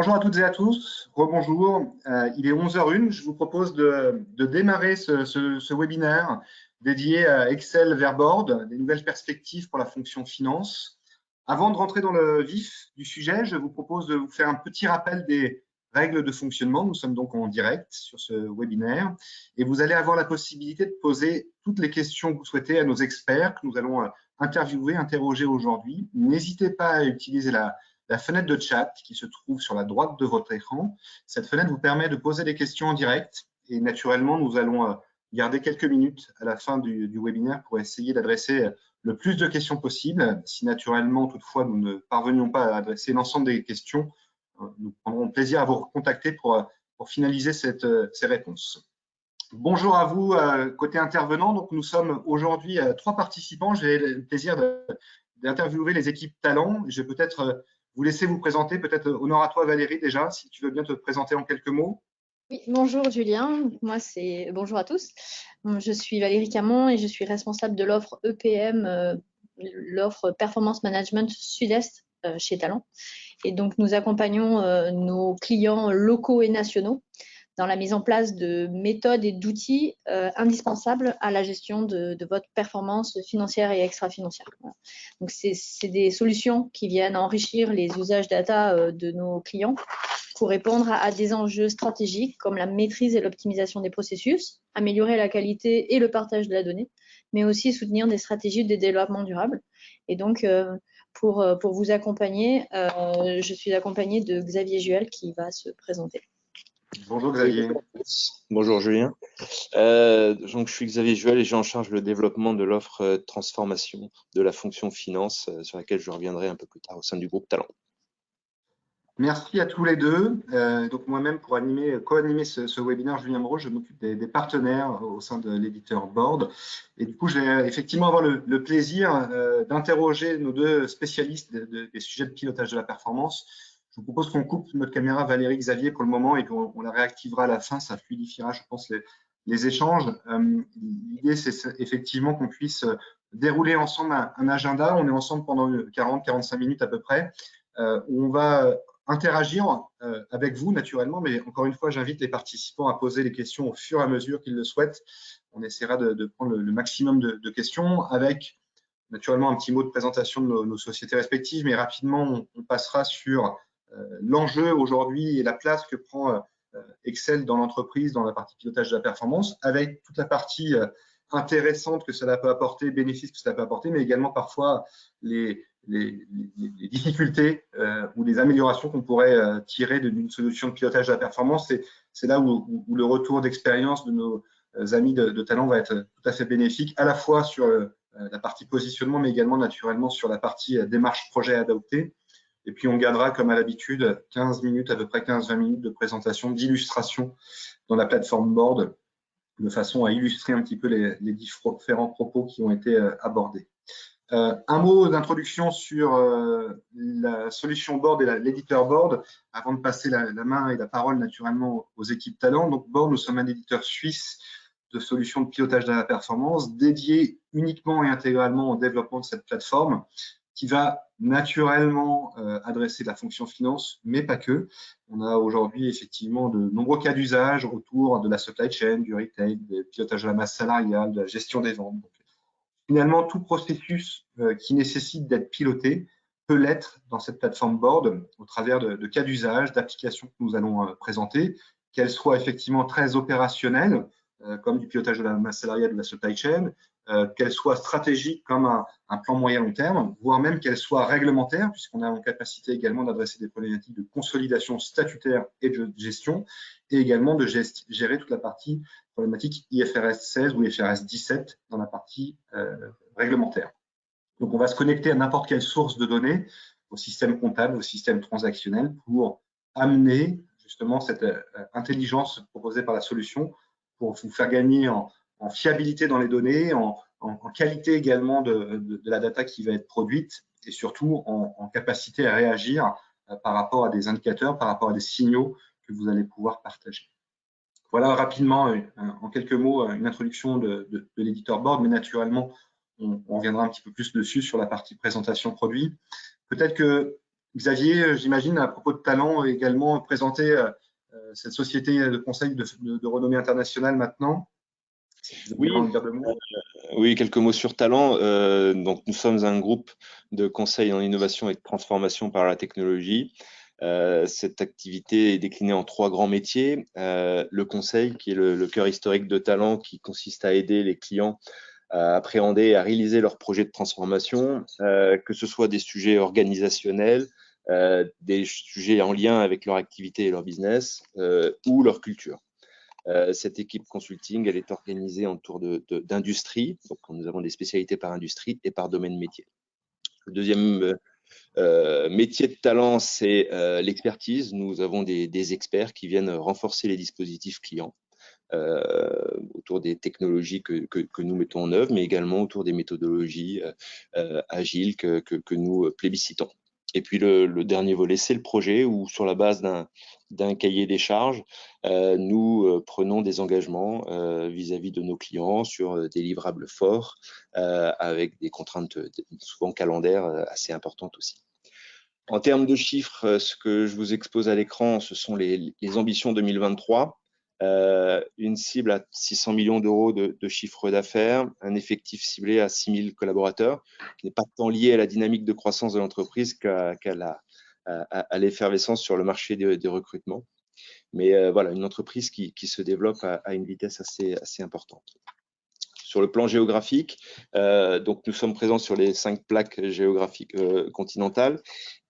Bonjour à toutes et à tous, rebonjour. Euh, il est 11h01, je vous propose de, démarrer ce, webinaire dédié à Excel Verboard, des nouvelles perspectives pour la fonction finance. Avant de rentrer dans le vif du sujet, je vous propose de vous faire un petit rappel des règles de fonctionnement. Nous sommes donc en direct sur ce webinaire et vous allez avoir la possibilité de poser toutes les questions que vous souhaitez à nos experts que nous allons euh, interviewer, interroger aujourd'hui. N'hésitez pas à utiliser la, la fenêtre de chat qui se trouve sur la droite de votre écran. Cette fenêtre vous permet de poser des questions en direct et naturellement, nous allons euh, garder quelques minutes à la fin du, webinaire pour essayer d'adresser le plus de questions possible. Si naturellement, toutefois, nous ne parvenions pas à adresser l'ensemble des questions, euh, nous prendrons plaisir à vous recontacter pour, euh, finaliser ces réponses. Bonjour à vous, côté intervenant. Donc, nous sommes aujourd'hui trois participants. J'ai le plaisir d'interviewer les équipes talents. Je vais peut-être vous laissez vous présenter. Peut-être honneur à toi Valérie déjà, si tu veux bien te présenter en quelques mots. Oui, bonjour Julien, moi c'est bonjour à tous. Je suis Valérie Camon et je suis responsable de l'offre EPM, euh, l'offre Performance Management Sud-Est euh, chez Talent. Et donc nous accompagnons euh, nos clients locaux et nationaux dans la mise en place de méthodes et d'outils euh, indispensables à la gestion de, votre performance financière et extra-financière. Donc, c'est des solutions qui viennent enrichir les usages data euh, de nos clients pour répondre à, des enjeux stratégiques comme la maîtrise et l'optimisation des processus, améliorer la qualité et le partage de la donnée, mais aussi soutenir des stratégies de développement durable. Et donc, euh, pour, pour vous accompagner, je suis accompagnée de Xavier Juel qui va se présenter. Bonjour Xavier. Bonjour Julien. Euh, donc, je suis Xavier Juel et j'ai en charge le développement de l'offre euh, transformation de la fonction finance euh, sur laquelle je reviendrai un peu plus tard au sein du groupe Talent. Merci à tous les deux. donc moi-même, pour animer, co-animer ce, webinaire, Julien Moreau, je m'occupe des, partenaires au sein de l'éditeur Board. Et du coup, je vais effectivement avoir le, plaisir d'interroger nos deux spécialistes des sujets de pilotage de la performance vous propose qu'on coupe notre caméra Valérie Xavier pour le moment et qu'on la réactivera à la fin. Ça fluidifiera, je pense, les, échanges. Euh, l'idée, c'est effectivement qu'on puisse dérouler ensemble un, agenda. On est ensemble pendant 40-45 minutes à peu près, euh, on va interagir euh, avec vous naturellement, mais encore une fois, j'invite les participants à poser les questions au fur et à mesure qu'ils le souhaitent. On essaiera de, prendre le, maximum de, questions avec naturellement un petit mot de présentation de nos, sociétés respectives, mais rapidement, on passera sur euh, l'enjeu aujourd'hui et la place que prend euh, Excel dans l'entreprise, dans la partie pilotage de la performance, avec toute la partie euh, intéressante que cela peut apporter, bénéfices que cela peut apporter, mais également parfois les, difficultés ou les améliorations qu'on pourrait tirer d'une solution de pilotage de la performance. C'est là où, le retour d'expérience de nos amis de, talent va être tout à fait bénéfique, à la fois sur la partie positionnement, mais également naturellement sur la partie démarche projet adopté. Et puis, on gardera, comme à l'habitude, 15 minutes, à peu près 15-20 minutes de présentation, d'illustration dans la plateforme Board, de façon à illustrer un petit peu les, différents propos qui ont été euh, abordés. Euh, un mot d'introduction sur euh, la solution Board et l'éditeur Board, avant de passer la, main et la parole naturellement aux équipes talents. Donc, Board, nous sommes un éditeur suisse de solutions de pilotage de la performance dédié uniquement et intégralement au développement de cette plateforme qui va naturellement euh, adresser la fonction finance, mais pas que. On a aujourd'hui effectivement de nombreux cas d'usage autour de la supply chain, du retail, du pilotage de la masse salariale, de la gestion des ventes. finalement, tout processus euh, qui nécessite d'être piloté peut l'être dans cette plateforme board au travers de, cas d'usage, d'applications que nous allons euh, présenter, qu'elles soient effectivement très opérationnelles, comme du pilotage de la masse salariale de la supply chain, euh, qu'elle soit stratégique comme un, plan moyen-long terme, voire même qu'elle soit réglementaire, puisqu'on a en capacité également d'adresser des problématiques de consolidation statutaire et de gestion, et également de gérer toute la partie problématique IFRS 16 ou IFRS 17 dans la partie euh, réglementaire. Donc, on va se connecter à n'importe quelle source de données, au système comptable, au système transactionnel, pour amener justement cette euh, intelligence proposée par la solution pour vous faire gagner en, en fiabilité dans les données, en, qualité également de, la data qui va être produite et surtout en, capacité à réagir euh, par rapport à des indicateurs, par rapport à des signaux que vous allez pouvoir partager. Voilà rapidement, euh, en quelques mots, une introduction de, l'éditeur board, mais naturellement, on, reviendra un petit peu plus dessus sur la partie présentation produit. Peut-être que Xavier, j'imagine, à propos de talent, également présenter cette société de conseil de, renommée internationale maintenant. Oui, oui, quelques mots sur talent. donc, nous sommes un groupe de conseil en innovation et de transformation par la technologie. Euh, cette activité est déclinée en trois grands métiers. Euh, le conseil, qui est le, cœur historique de talent, qui consiste à aider les clients à appréhender et à réaliser leurs projets de transformation, euh, que ce soit des sujets organisationnels, des sujets en lien avec leur activité et leur business ou leur culture. Cette équipe consulting, elle est organisée autour d'industrie. Donc, nous avons des spécialités par industrie et par domaine métier. Le deuxième euh, métier de talent, c'est euh, l'expertise. Nous avons des, experts qui viennent renforcer les dispositifs clients euh, autour des technologies que, nous mettons en œuvre, mais également autour des méthodologies agiles que, nous plébiscitons. Et puis le, dernier volet, c'est le projet où sur la base d'un cahier des charges, nous prenons des engagements vis-à-vis -vis de nos clients sur des livrables forts avec des contraintes souvent calendaires assez importantes aussi. En termes de chiffres, euh, ce que je vous expose à l'écran, ce sont les, ambitions 2023. Euh, une cible à 600 millions d'euros de, chiffre d'affaires, un effectif ciblé à 6000 collaborateurs, qui n'est pas tant lié à la dynamique de croissance de l'entreprise qu'à l'effervescence sur le marché des, recrutements. Mais euh, voilà, une entreprise qui, se développe à, une vitesse assez, importante. Sur le plan géographique, donc nous sommes présents sur les cinq plaques géographiques continentales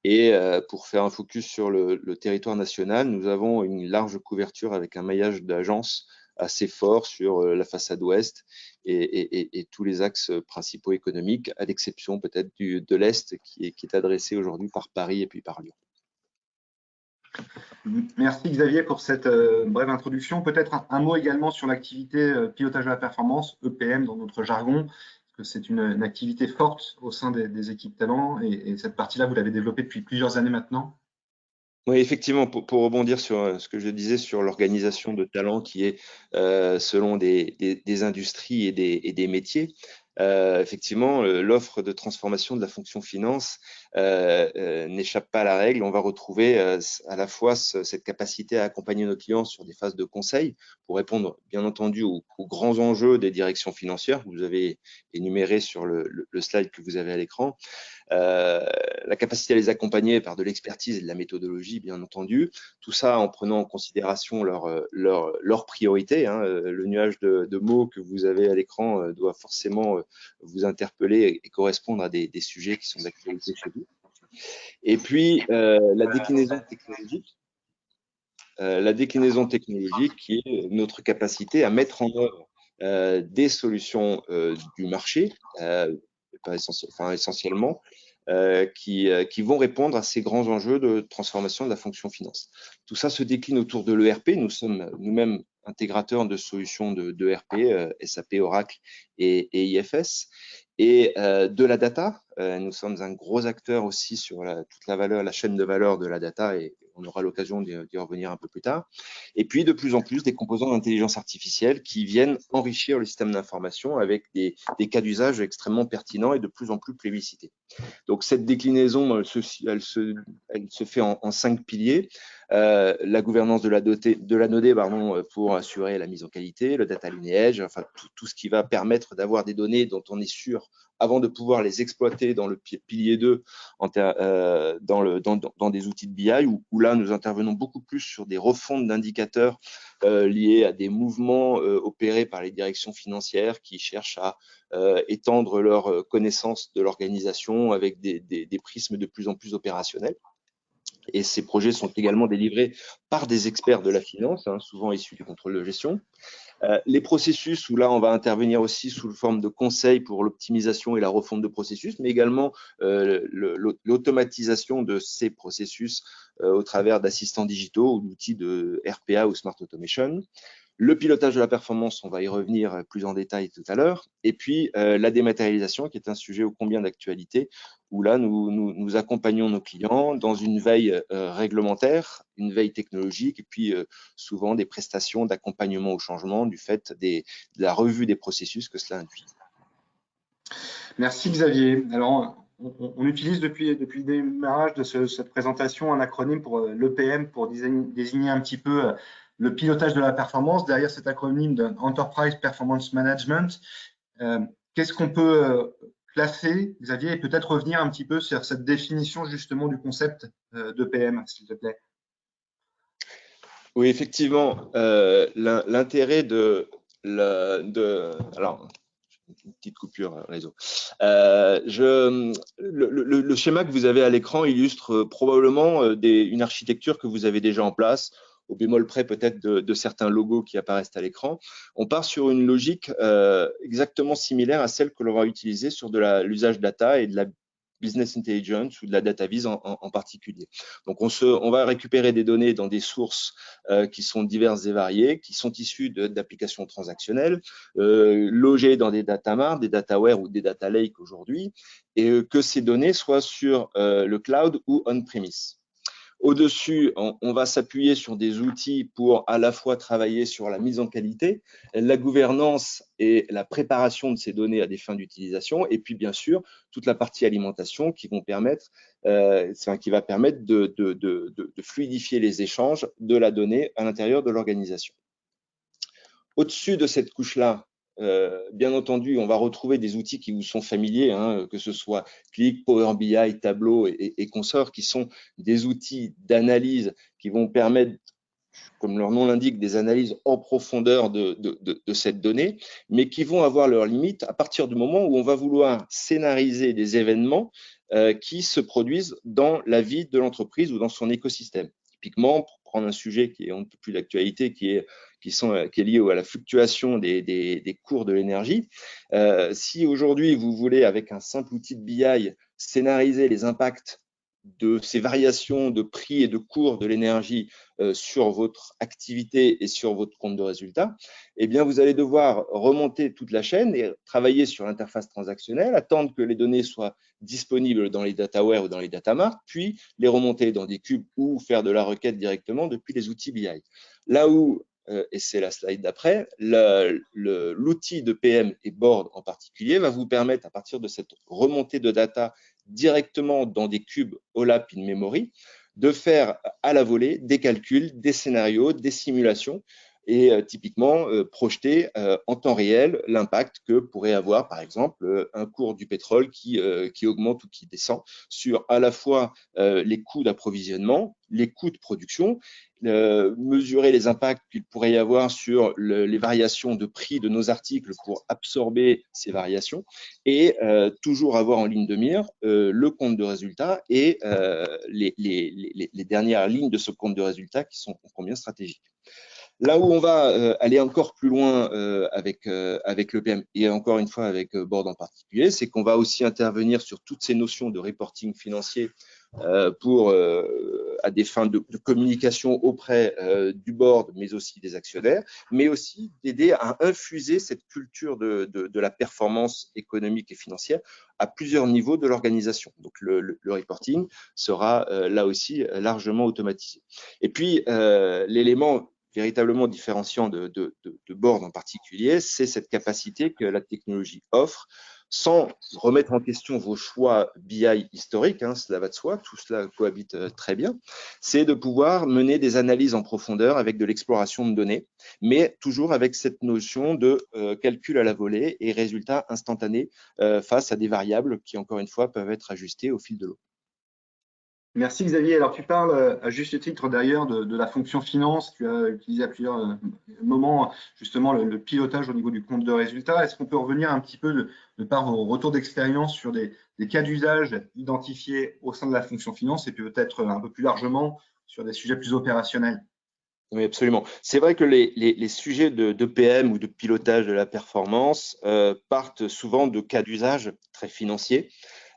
et euh, pour faire un focus sur le, territoire national, nous avons une large couverture avec un maillage d'agences assez fort sur euh, la façade ouest et, tous les axes principaux économiques, à l'exception peut-être de l'Est qui est, adressé aujourd'hui par Paris et puis par Lyon. Merci Xavier pour cette euh, brève introduction. Peut-être un, mot également sur l'activité pilotage de la performance, EPM dans notre jargon c'est une, activité forte au sein des, équipes talents et, cette partie-là, vous l'avez développée depuis plusieurs années maintenant oui, effectivement, pour, rebondir sur euh, ce que je disais sur l'organisation de talents qui est euh, selon des, industries et des, métiers, euh, effectivement, l'offre de transformation de la fonction finance n'échappe pas à la règle. On va retrouver à la fois cette capacité à accompagner nos clients sur des phases de conseil pour répondre, bien entendu, aux, grands enjeux des directions financières que vous avez énumérés sur le slide que vous avez à l'écran, euh, la capacité à les accompagner par de l'expertise et de la méthodologie, bien entendu. Tout ça en prenant en considération leurs leur, leur priorités. Hein. Euh, le nuage de, mots que vous avez à l'écran euh, doit forcément vous interpeller et correspondre à des, des sujets qui sont d'actualité chez vous. Et puis, la déclinaison technologique. la déclinaison technologique qui est notre capacité à mettre en œuvre des solutions du marché, pas enfin, essentiellement, euh, qui, euh, qui, vont répondre à ces grands enjeux de transformation de la fonction finance. Tout ça se décline autour de l'ERP. Nous sommes nous-mêmes intégrateurs de solutions de, de ERP, euh, SAP, Oracle et, et IFS, et de la data. nous sommes un gros acteur aussi sur la, toute la valeur, la chaîne de valeur de la data et on aura l'occasion d'y revenir un peu plus tard. Et puis, de plus en plus, des composants d'intelligence artificielle qui viennent enrichir le système d'information avec des, cas d'usage extrêmement pertinents et de plus en plus plébiscités. Donc, cette déclinaison, elle se, fait en, cinq piliers. Euh, la gouvernance de la, pardon, pour assurer la mise en qualité, le data lineage, enfin tout ce qui va permettre d'avoir des données dont on est sûr avant de pouvoir les exploiter dans le pilier 2 euh, dans, des outils de BI, où, là, nous intervenons beaucoup plus sur des refontes d'indicateurs euh, liés à des mouvements euh, opérés par les directions financières qui cherchent à étendre leur connaissance de l'organisation avec des, prismes de plus en plus opérationnels. Et ces projets sont également délivrés par des experts de la finance, hein, souvent issus du contrôle de gestion. Euh, les processus, où là, on va intervenir aussi sous forme de conseils pour l'optimisation et la refonte de processus, mais également euh, l'automatisation de ces processus euh, au travers d'assistants digitaux ou d'outils de RPA ou Smart Automation. Le pilotage de la performance, on va y revenir plus en détail tout à l'heure. Et puis, la dématérialisation, qui est un sujet ô combien d'actualité, où là, nous, nous, accompagnons nos clients dans une veille euh, réglementaire, une veille technologique, et puis euh, souvent des prestations d'accompagnement au changement du fait de la revue des processus que cela induit. Merci Xavier. Alors, on, utilise depuis, depuis le démarrage de cette présentation un acronyme pour l'EPM pour désigner, un petit peu le pilotage de la performance. Derrière cet acronyme d'Enterprise Performance Management, qu'est-ce qu'on peut classer, Xavier, et peut-être revenir un petit peu sur cette définition justement du concept d'EPM, s'il te plaît oui, effectivement, euh, l'intérêt de, de, alors, une petite coupure euh, réseau. Euh, je, le, schéma que vous avez à l'écran illustre probablement une architecture que vous avez déjà en place, au bémol près peut-être de, certains logos qui apparaissent à l'écran. On part sur une logique exactement similaire à celle que l'on va utiliser sur de l'usage data et de la business intelligence ou de la data vise en, particulier. Donc, on, se, on va récupérer des données dans des sources euh, qui sont diverses et variées, qui sont issues d'applications transactionnelles, euh, logées dans des data mart, des dataware ou des data lake aujourd'hui, et euh, que ces données soient sur le cloud ou on-premise. Au-dessus, on, va s'appuyer sur des outils pour à la fois travailler sur la mise en qualité, la gouvernance et la préparation de ces données à des fins d'utilisation, et puis bien sûr toute la partie alimentation qui vont permettre, euh, qui va permettre de, fluidifier les échanges de la donnée à l'intérieur de l'organisation. Au-dessus de cette couche-là, euh, bien entendu, on va retrouver des outils qui vous sont familiers, hein, que ce soit Click, Power BI, Tableau et, consorts, qui sont des outils d'analyse qui vont permettre, comme leur nom l'indique, des analyses en profondeur de, cette donnée, mais qui vont avoir leurs limites à partir du moment où on va vouloir scénariser des événements euh, qui se produisent dans la vie de l'entreprise ou dans son écosystème. Typiquement, prendre un sujet qui est un peu plus d'actualité, qui est qui, sont, euh, lié à la fluctuation des, des, cours de l'énergie. Euh, si aujourd'hui, vous voulez, avec un simple outil de BI, scénariser les impacts de ces variations de prix et de cours de l'énergie euh, sur votre activité et sur votre compte de résultat, eh bien, vous allez devoir remonter toute la chaîne et travailler sur l'interface transactionnelle, attendre que les données soient disponibles dans les dataware ou dans les datamart, puis les remonter dans des cubes ou faire de la requête directement depuis les outils BI. Là où euh, et c'est la slide d'après, l'outil de PM et Board en particulier va vous permettre, à partir de cette remontée de data directement dans des cubes OLAP in memory, de faire à la volée des calculs, des scénarios, des simulations et euh, typiquement euh, projeter euh, en temps réel l'impact que pourrait avoir, par exemple, un cours du pétrole qui, qui augmente ou qui descend sur à la fois les coûts d'approvisionnement, les coûts de production, mesurer les impacts qu'il pourrait y avoir sur les variations de prix de nos articles pour absorber ces variations et toujours avoir en ligne de mire le compte de résultat et les, les, les, dernières lignes de ce compte de résultat qui sont combien stratégiques. Là où on va euh, aller encore plus loin euh, avec, euh, avec l'EPM et encore une fois avec Board en particulier, c'est qu'on va aussi intervenir sur toutes ces notions de reporting financier pour, à des fins de, communication auprès du board, mais aussi des actionnaires, mais aussi d'aider à infuser cette culture de, de, la performance économique et financière à plusieurs niveaux de l'organisation. Donc, le, reporting sera là aussi largement automatisé. Et puis, l'élément véritablement différenciant de, de, de, Board en particulier, c'est cette capacité que la technologie offre sans remettre en question vos choix BI historiques, hein, cela va de soi, tout cela cohabite euh, très bien, c'est de pouvoir mener des analyses en profondeur avec de l'exploration de données, mais toujours avec cette notion de euh, calcul à la volée et résultats instantanés euh, face à des variables qui, encore une fois, peuvent être ajustées au fil de l'eau. Merci Xavier. Alors tu parles euh, à juste titre d'ailleurs de, la fonction finance. Tu as utilisé à plusieurs euh, moments justement le, pilotage au niveau du compte de résultat. Est-ce qu'on peut revenir un petit peu de, par vos retours d'expérience sur des, cas d'usage identifiés au sein de la fonction finance et peut-être un peu plus largement sur des sujets plus opérationnels? Oui, absolument. C'est vrai que les, sujets de, PM ou de pilotage de la performance euh, partent souvent de cas d'usage très financiers.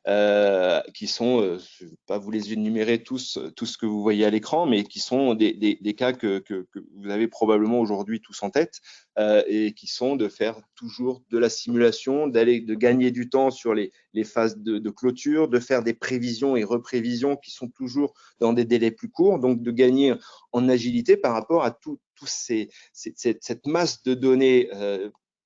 Euh, qui sont, euh, je ne vais pas vous les énumérer tous, tout ce que vous voyez à l'écran, mais qui sont des, des, des cas que, que, que, vous avez probablement aujourd'hui tous en tête euh, et qui sont de faire toujours de la simulation, d'aller de gagner du temps sur les, les phases de, de, clôture, de faire des prévisions et reprévisions qui sont toujours dans des délais plus courts, donc de gagner en agilité par rapport à tout, tout ces, cette, cette masse de données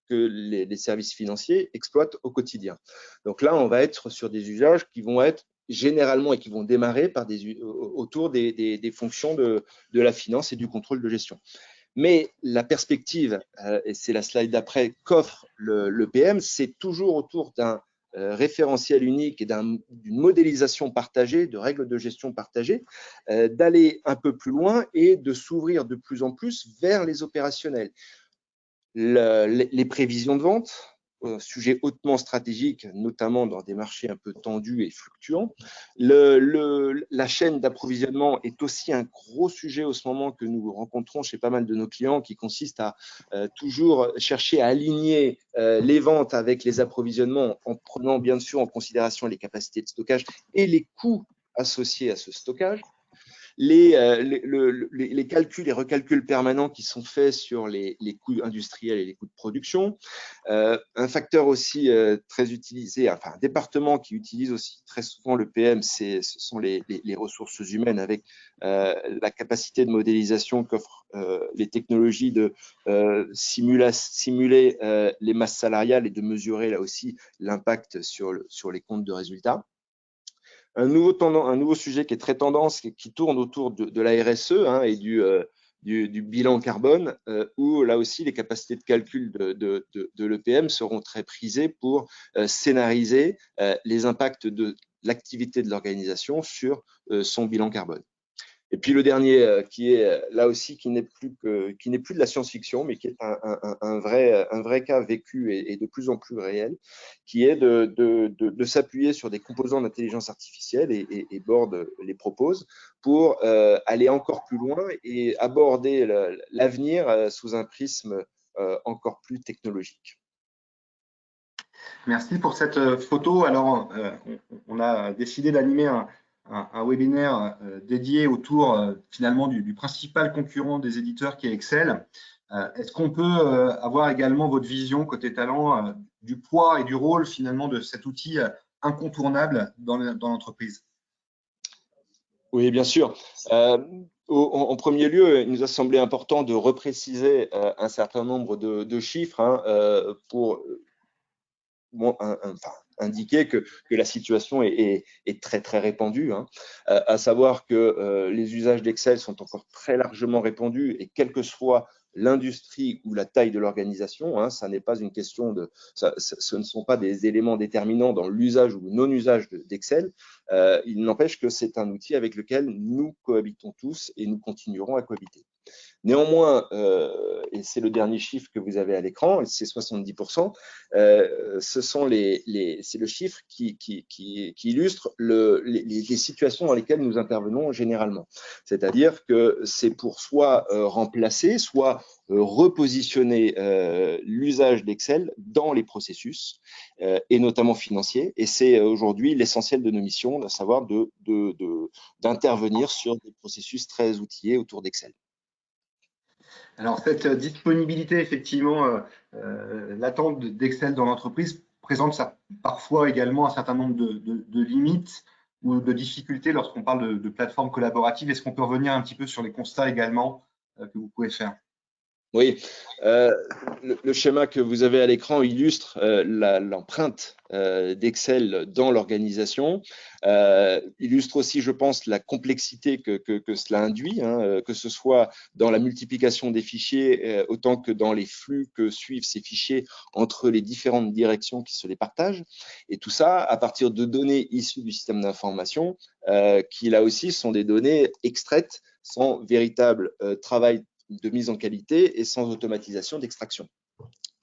que les, services financiers exploitent au quotidien. Donc là, on va être sur des usages qui vont être généralement et qui vont démarrer par des, autour des, fonctions de, la finance et du contrôle de gestion. Mais la perspective, euh, et c'est la slide d'après, qu'offre le, PM, c'est toujours autour d'un euh, référentiel unique et d'une modélisation partagée, de règles de gestion partagées, euh, d'aller un peu plus loin et de s'ouvrir de plus en plus vers les opérationnels. Les prévisions de vente, sujet hautement stratégique, notamment dans des marchés un peu tendus et fluctuants. La chaîne d'approvisionnement est aussi un gros sujet au ce moment que nous rencontrons chez pas mal de nos clients qui consiste à euh, toujours chercher à aligner euh, les ventes avec les approvisionnements en prenant bien sûr en considération les capacités de stockage et les coûts associés à ce stockage. Euh, les, les, calculs et recalculs permanents qui sont faits sur les, coûts industriels et les coûts de production. Euh, un facteur aussi euh, très utilisé, enfin un département qui utilise aussi très souvent le PM, ce sont les, ressources humaines avec la capacité de modélisation qu'offrent les technologies de simuler les masses salariales et de mesurer là aussi l'impact sur, sur les comptes de résultats un nouveau, un nouveau sujet qui est très tendance, qui, tourne autour de, la RSE hein, et euh, du, du, bilan carbone, euh, où là aussi les capacités de calcul de, de, l'EPM seront très prisées pour euh, scénariser les impacts de l'activité de l'organisation sur son bilan carbone. Et puis le dernier, euh, qui est euh, là aussi, qui n'est plus, que, qui n'est plus de la science-fiction, mais qui est un, vrai, un vrai cas vécu et, de plus en plus réel, qui est de, s'appuyer sur des composants d'intelligence artificielle, et, et, Board les propose, pour euh, aller encore plus loin et aborder l'avenir sous un prisme encore plus technologique. Merci pour cette photo. Alors, on a décidé d'animer un, un, webinaire euh, dédié autour euh, finalement du, principal concurrent des éditeurs qui est Excel. Euh, est-ce qu'on peut avoir également votre vision côté talent du poids et du rôle finalement de cet outil incontournable dans l'entreprise? Oui, bien sûr. en, premier lieu, il nous a semblé important de repréciser un certain nombre de, chiffres hein, pour indiquer que, que, la situation est, est, très très répandue, hein. Euh, à savoir que euh, les usages d'Excel sont encore très largement répandus et quelle que soit l'industrie ou la taille de l'organisation, hein, ça n'est pas une question de, ça, ce ne sont pas des éléments déterminants dans l'usage ou non-usage d'Excel. Euh, il n'empêche que c'est un outil avec lequel nous cohabitons tous et nous continuerons à cohabiter. Néanmoins, euh, et c'est le dernier chiffre que vous avez à l'écran, c'est 70%, euh, ce sont les, les c'est le chiffre qui, qui, illustre le, les, situations dans lesquelles nous intervenons généralement. C'est-à-dire que c'est pour soit euh, remplacer, soit repositionner l'usage d'Excel dans les processus, et notamment financiers. Et c'est aujourd'hui l'essentiel de nos missions, à savoir d'intervenir sur des processus très outillés autour d'Excel. Alors, cette euh, disponibilité, effectivement, euh, euh, l'attente d'Excel dans l'entreprise présente parfois également un certain nombre de, limites ou de difficultés lorsqu'on parle de, de plateformes collaboratives. Est-ce qu'on peut revenir un petit peu sur les constats également que vous pouvez faire? Oui, euh, le, schéma que vous avez à l'écran illustre euh, l'empreinte euh, d'Excel dans l'organisation, illustre aussi, je pense, la complexité que, cela induit, hein, que ce soit dans la multiplication des fichiers, autant que dans les flux que suivent ces fichiers entre les différentes directions qui se les partagent. Et tout ça à partir de données issues du système d'information, qui là aussi sont des données extraites sans véritable travail de mise en qualité et sans automatisation d'extraction.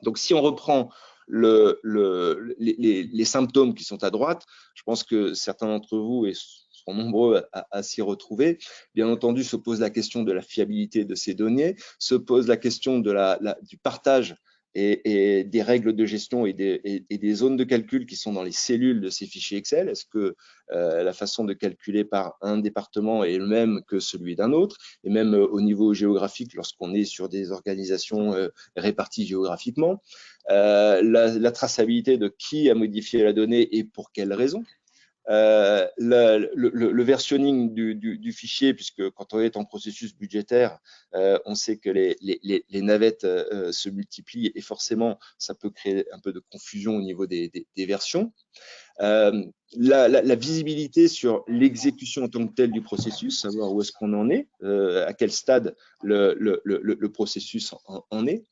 Donc, si on reprend le, les, symptômes qui sont à droite, je pense que certains d'entre vous et seront nombreux à, s'y retrouver. Bien entendu, se pose la question de la fiabilité de ces données, se pose la question de du partage et, des règles de gestion et des, zones de calcul qui sont dans les cellules de ces fichiers Excel. Est-ce que euh, la façon de calculer par un département est le même que celui d'un autre? Et même euh, au niveau géographique, lorsqu'on est sur des organisations euh, réparties géographiquement, la, traçabilité de qui a modifié la donnée et pour quelle raison? Euh, le, le, versionning du, fichier, puisque quand on est en processus budgétaire, euh, on sait que les, navettes euh, se multiplient et forcément, ça peut créer un peu de confusion au niveau des, versions. La, visibilité sur l'exécution en tant que telle du processus, savoir où est-ce qu'on en est, à quel stade le, processus en, est.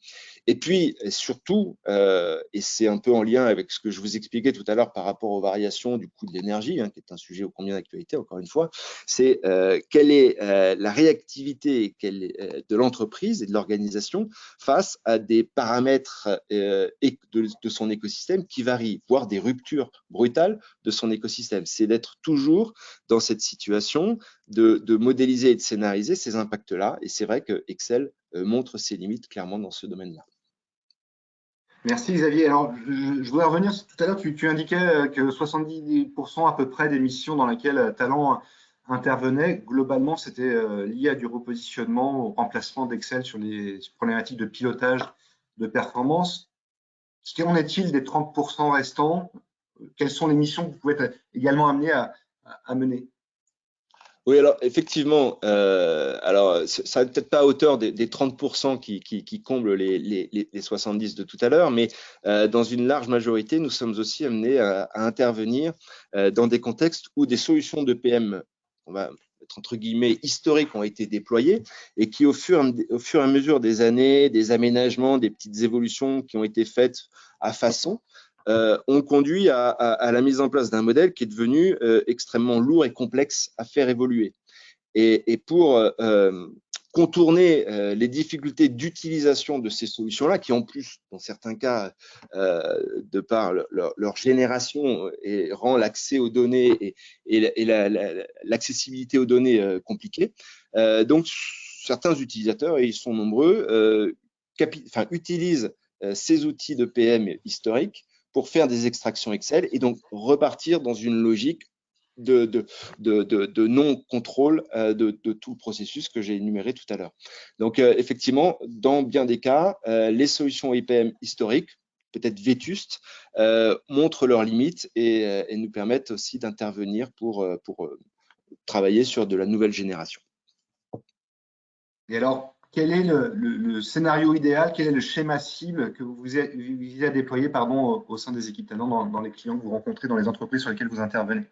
Et puis, surtout, euh, et c'est un peu en lien avec ce que je vous expliquais tout à l'heure par rapport aux variations du coût de l'énergie, hein, qui est un sujet au combien d'actualité, encore une fois, c'est euh, quelle est euh, la réactivité est, euh, de l'entreprise et de l'organisation face à des paramètres euh, de, de son écosystème qui varient, voire des ruptures brutales de son écosystème. C'est d'être toujours dans cette situation de, de, modéliser et de scénariser ces impacts-là. Et c'est vrai que Excel montre ses limites clairement dans ce domaine-là. Merci Xavier. Alors, je, je voudrais revenir tout à l'heure, tu, tu, indiquais euh, que 70% à peu près des missions dans lesquelles euh, Talent intervenait, globalement, c'était euh, lié à du repositionnement, au remplacement d'Excel sur les problématiques de pilotage de performance. Qu'en est-il des 30% restants? Quelles sont les missions que vous pouvez être également amener à, à mener? Oui, alors effectivement, euh, alors ça n'est peut-être pas à hauteur des, des 30% qui, qui, qui, comblent les, les, les, 70 de tout à l'heure, mais euh, dans une large majorité, nous sommes aussi amenés à, à intervenir euh, dans des contextes où des solutions de PM, on va être entre guillemets historiques, ont été déployées et qui, au fur et à mesure des années, des aménagements, des petites évolutions qui ont été faites à façon, euh, ont conduit à, la mise en place d'un modèle qui est devenu euh, extrêmement lourd et complexe à faire évoluer. Et, pour euh, contourner euh, les difficultés d'utilisation de ces solutions-là, qui en plus, dans certains cas, de par leur, génération, et rend l'accès aux données et, l'accessibilité la, aux données compliquée. donc, certains utilisateurs, et ils sont nombreux, utilisent ces outils de PM historiques pour faire des extractions Excel et donc repartir dans une logique de, de, de, non-contrôle euh, de, tout le processus que j'ai énuméré tout à l'heure. Donc, euh, effectivement, dans bien des cas, euh, les solutions IPM historiques, peut-être vétustes, montrent leurs limites et, et nous permettent aussi d'intervenir pour, pour travailler sur de la nouvelle génération. Et alors, quel est le, scénario idéal, quel est le schéma cible que vous visez à déployer au, sein des équipes talents dans, les clients que vous rencontrez, dans les entreprises sur lesquelles vous intervenez?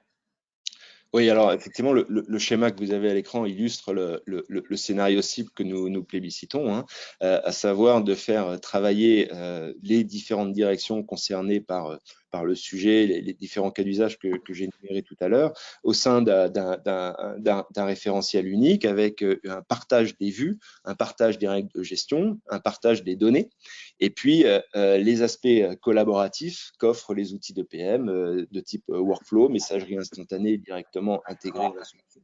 Oui, alors effectivement, le, schéma que vous avez à l'écran illustre le, scénario cible que nous, plébiscitons, hein, euh, à savoir de faire travailler euh, les différentes directions concernées par par le sujet, les, différents cas d'usage que, que j'ai énumérés tout à l'heure, au sein d'un référentiel unique avec euh, un partage des vues, un partage des règles de gestion, un partage des données, et puis euh, euh les aspects collaboratifs qu'offrent les outils de PM euh, de type euh, workflow, messagerie instantanée directement intégrée dans la solution,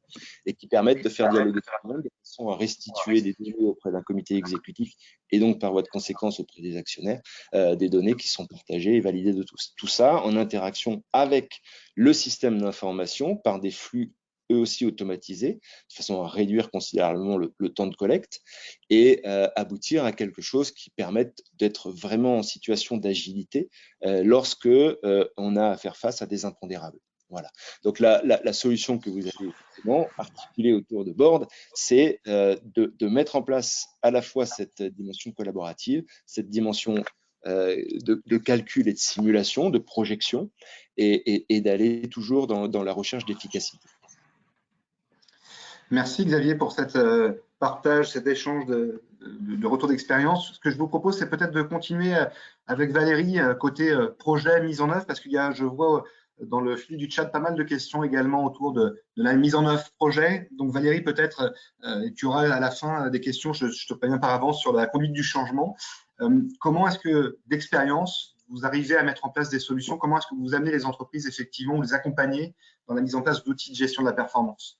et qui permettent de faire dialoguer tout le monde de façon à restituer des données auprès d'un comité exécutif et donc par voie de conséquence auprès des actionnaires, des données qui sont partagées et validées de tous. Tout ça en interaction avec le système d'information par des flux eux aussi automatisés, de façon à réduire considérablement le, temps de collecte et euh, aboutir à quelque chose qui permette d'être vraiment en situation d'agilité euh, lorsque euh, on a à faire face à des impondérables. Voilà. Donc la, solution que vous avez articulée autour de Board, c'est euh, de, mettre en place à la fois cette dimension collaborative, cette dimension de, calcul et de simulation, de projection, et, d'aller toujours dans, la recherche d'efficacité. Merci Xavier pour cet euh, partage, cet échange de, retour d'expérience. Ce que je vous propose, c'est peut-être de continuer euh, avec Valérie côté projet mise en œuvre, parce qu'il y a, je vois dans le fil du chat pas mal de questions également autour de, la mise en œuvre projet. Donc Valérie, peut-être euh, tu auras à la fin des questions, je, te préviens par avance, sur la conduite du changement. Euh, comment est-ce que d'expérience, vous arrivez à mettre en place des solutions? Comment est-ce que vous amenez les entreprises effectivement, les accompagner dans la mise en place d'outils de gestion de la performance?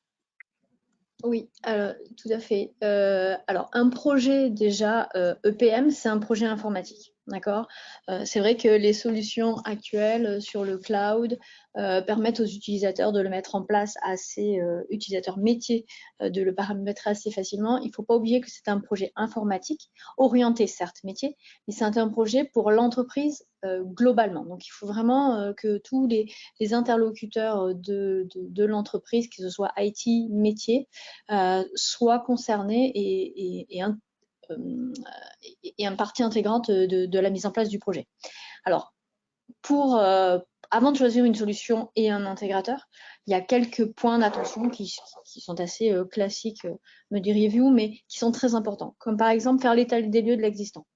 Oui, euh, tout à fait. Euh, alors, un projet déjà euh, EPM, c'est un projet informatique. D'accord? Euh, C'est vrai que les solutions actuelles sur le cloud euh, permettent aux utilisateurs de le mettre en place assez, euh, utilisateurs métiers, de le paramétrer assez facilement. Il ne faut pas oublier que c'est un projet informatique, orienté certes métier, mais c'est un projet pour l'entreprise globalement. Donc il faut vraiment que tous les, interlocuteurs de, l'entreprise, que ce soit IT, métier, soient concernés et, et, euh, et, un partie intégrante de, la mise en place du projet. Alors, pour, euh, avant de choisir une solution et un intégrateur, il y a quelques points d'attention qui, sont assez euh, classiques, me diriez-vous, mais qui sont très importants, comme par exemple faire l'état des lieux de l'existant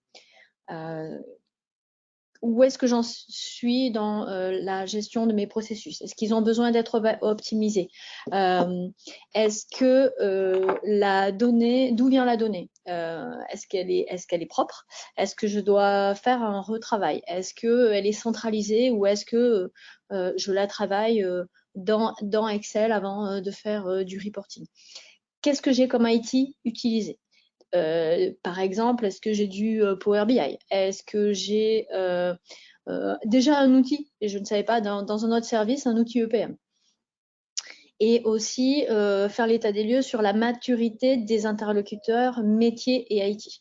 où est-ce que j'en suis dans euh, la gestion de mes processus? Est-ce qu'ils ont besoin d'être optimisés? Euh, Est-ce que euh, la donnée, d'où vient la donnée? Est-ce qu'elle est, est, est propre? Est-ce que je dois faire un retravail? Est-ce qu'elle est centralisée ou est-ce que je la travaille dans, dans Excel avant de faire du reporting? Qu'est-ce que j'ai comme IT utilisé? Euh, par exemple, est-ce que j'ai du euh, Power BI Est-ce que j'ai euh, déjà un outil, et je ne savais pas, dans, un autre service, un outil EPM et aussi faire l'état des lieux sur la maturité des interlocuteurs métiers et IT.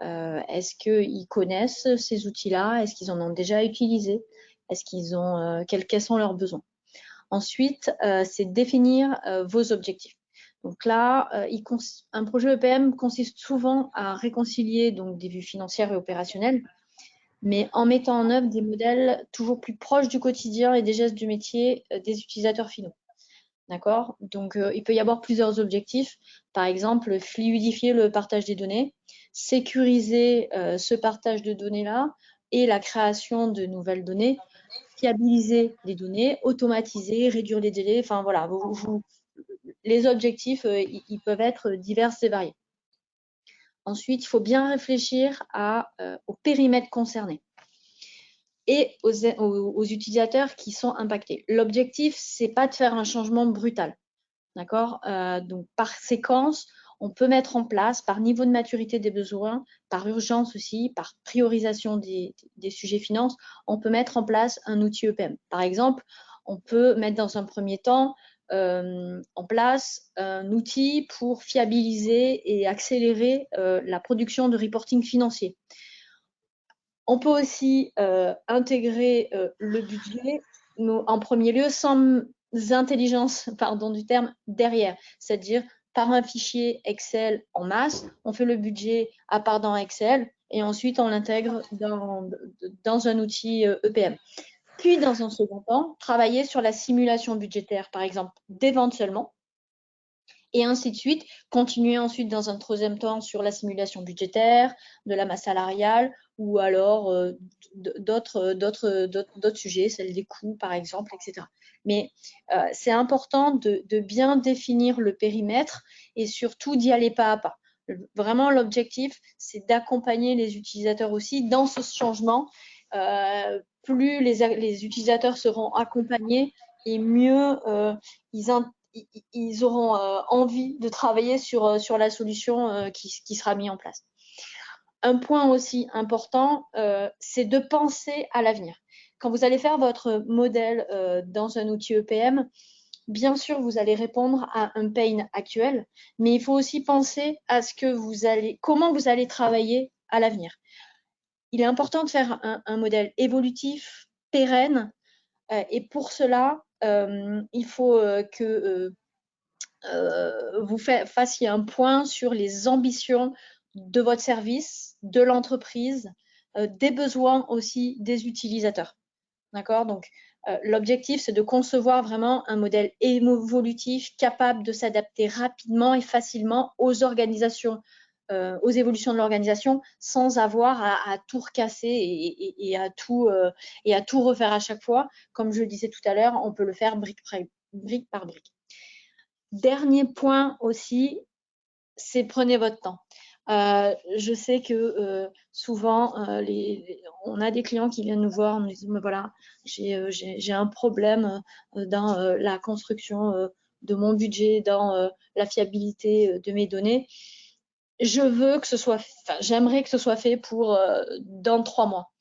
Est-ce qu'ils connaissent ces outils-là? Est-ce qu'ils en ont déjà utilisé? Est-ce qu'ils ont quels, sont leurs besoins? Ensuite, c'est définir vos objectifs. Donc là, euh, un projet EPM consiste souvent à réconcilier donc, des vues financières et opérationnelles, mais en mettant en œuvre des modèles toujours plus proches du quotidien et des gestes du métier euh, des utilisateurs finaux. D'accord? Donc, euh, il peut y avoir plusieurs objectifs. Par exemple, fluidifier le partage des données, sécuriser ce partage de données-là et la création de nouvelles données, fiabiliser les données, automatiser, réduire les délais. Enfin, voilà, vous, les objectifs, euh, ils peuvent être divers et variés. Ensuite, il faut bien réfléchir euh, au périmètre concerné et aux, utilisateurs qui sont impactés. L'objectif, c'est pas de faire un changement brutal. D'accord? Euh, Donc, par séquence, on peut mettre en place, par niveau de maturité des besoins, par urgence aussi, par priorisation des, des sujets finances, on peut mettre en place un outil EPM. Par exemple, on peut mettre dans un premier temps en place un outil pour fiabiliser et accélérer euh, la production de reporting financier. On peut aussi euh, intégrer le budget en premier lieu sans intelligence pardon, du terme derrière, c'est-à-dire par un fichier Excel en masse, on fait le budget à part dans Excel et ensuite on l'intègre dans, dans, un outil EPM. Puis, dans un second temps, travailler sur la simulation budgétaire, par exemple, des ventes seulement, et ainsi de suite. Continuer ensuite dans un troisième temps sur la simulation budgétaire, de la masse salariale, ou alors euh, d'autres sujets, celle des coûts, par exemple, etc. Mais euh, c'est important de, bien définir le périmètre et surtout d'y aller pas à pas. Vraiment, l'objectif, c'est d'accompagner les utilisateurs aussi dans ce changement euh, plus les, utilisateurs seront accompagnés et mieux euh, ils, auront euh, envie de travailler sur, sur la solution qui, sera mise en place. Un point aussi important, c'est de penser à l'avenir. Quand vous allez faire votre modèle dans un outil EPM, bien sûr, vous allez répondre à un pain actuel, mais il faut aussi penser à ce que vous allez, comment vous allez travailler à l'avenir il est important de faire un, modèle évolutif, pérenne, euh, et pour cela, euh, il faut euh, que vous fassiez un point sur les ambitions de votre service, de l'entreprise, des besoins aussi des utilisateurs. D'accord? Donc, l'objectif, c'est de concevoir vraiment un modèle évolutif capable de s'adapter rapidement et facilement aux organisations euh, aux évolutions de l'organisation sans avoir à, tout recasser et, à tout, euh, et à tout refaire à chaque fois. Comme je le disais tout à l'heure, on peut le faire brique, par brique. Dernier point aussi, c'est prenez votre temps. Euh, je sais que souvent, on a des clients qui viennent nous voir en nous disant, voilà, j'ai un problème dans la construction de mon budget, dans la fiabilité de mes données je veux que ce soit, j'aimerais que ce soit fait pour dans trois mois.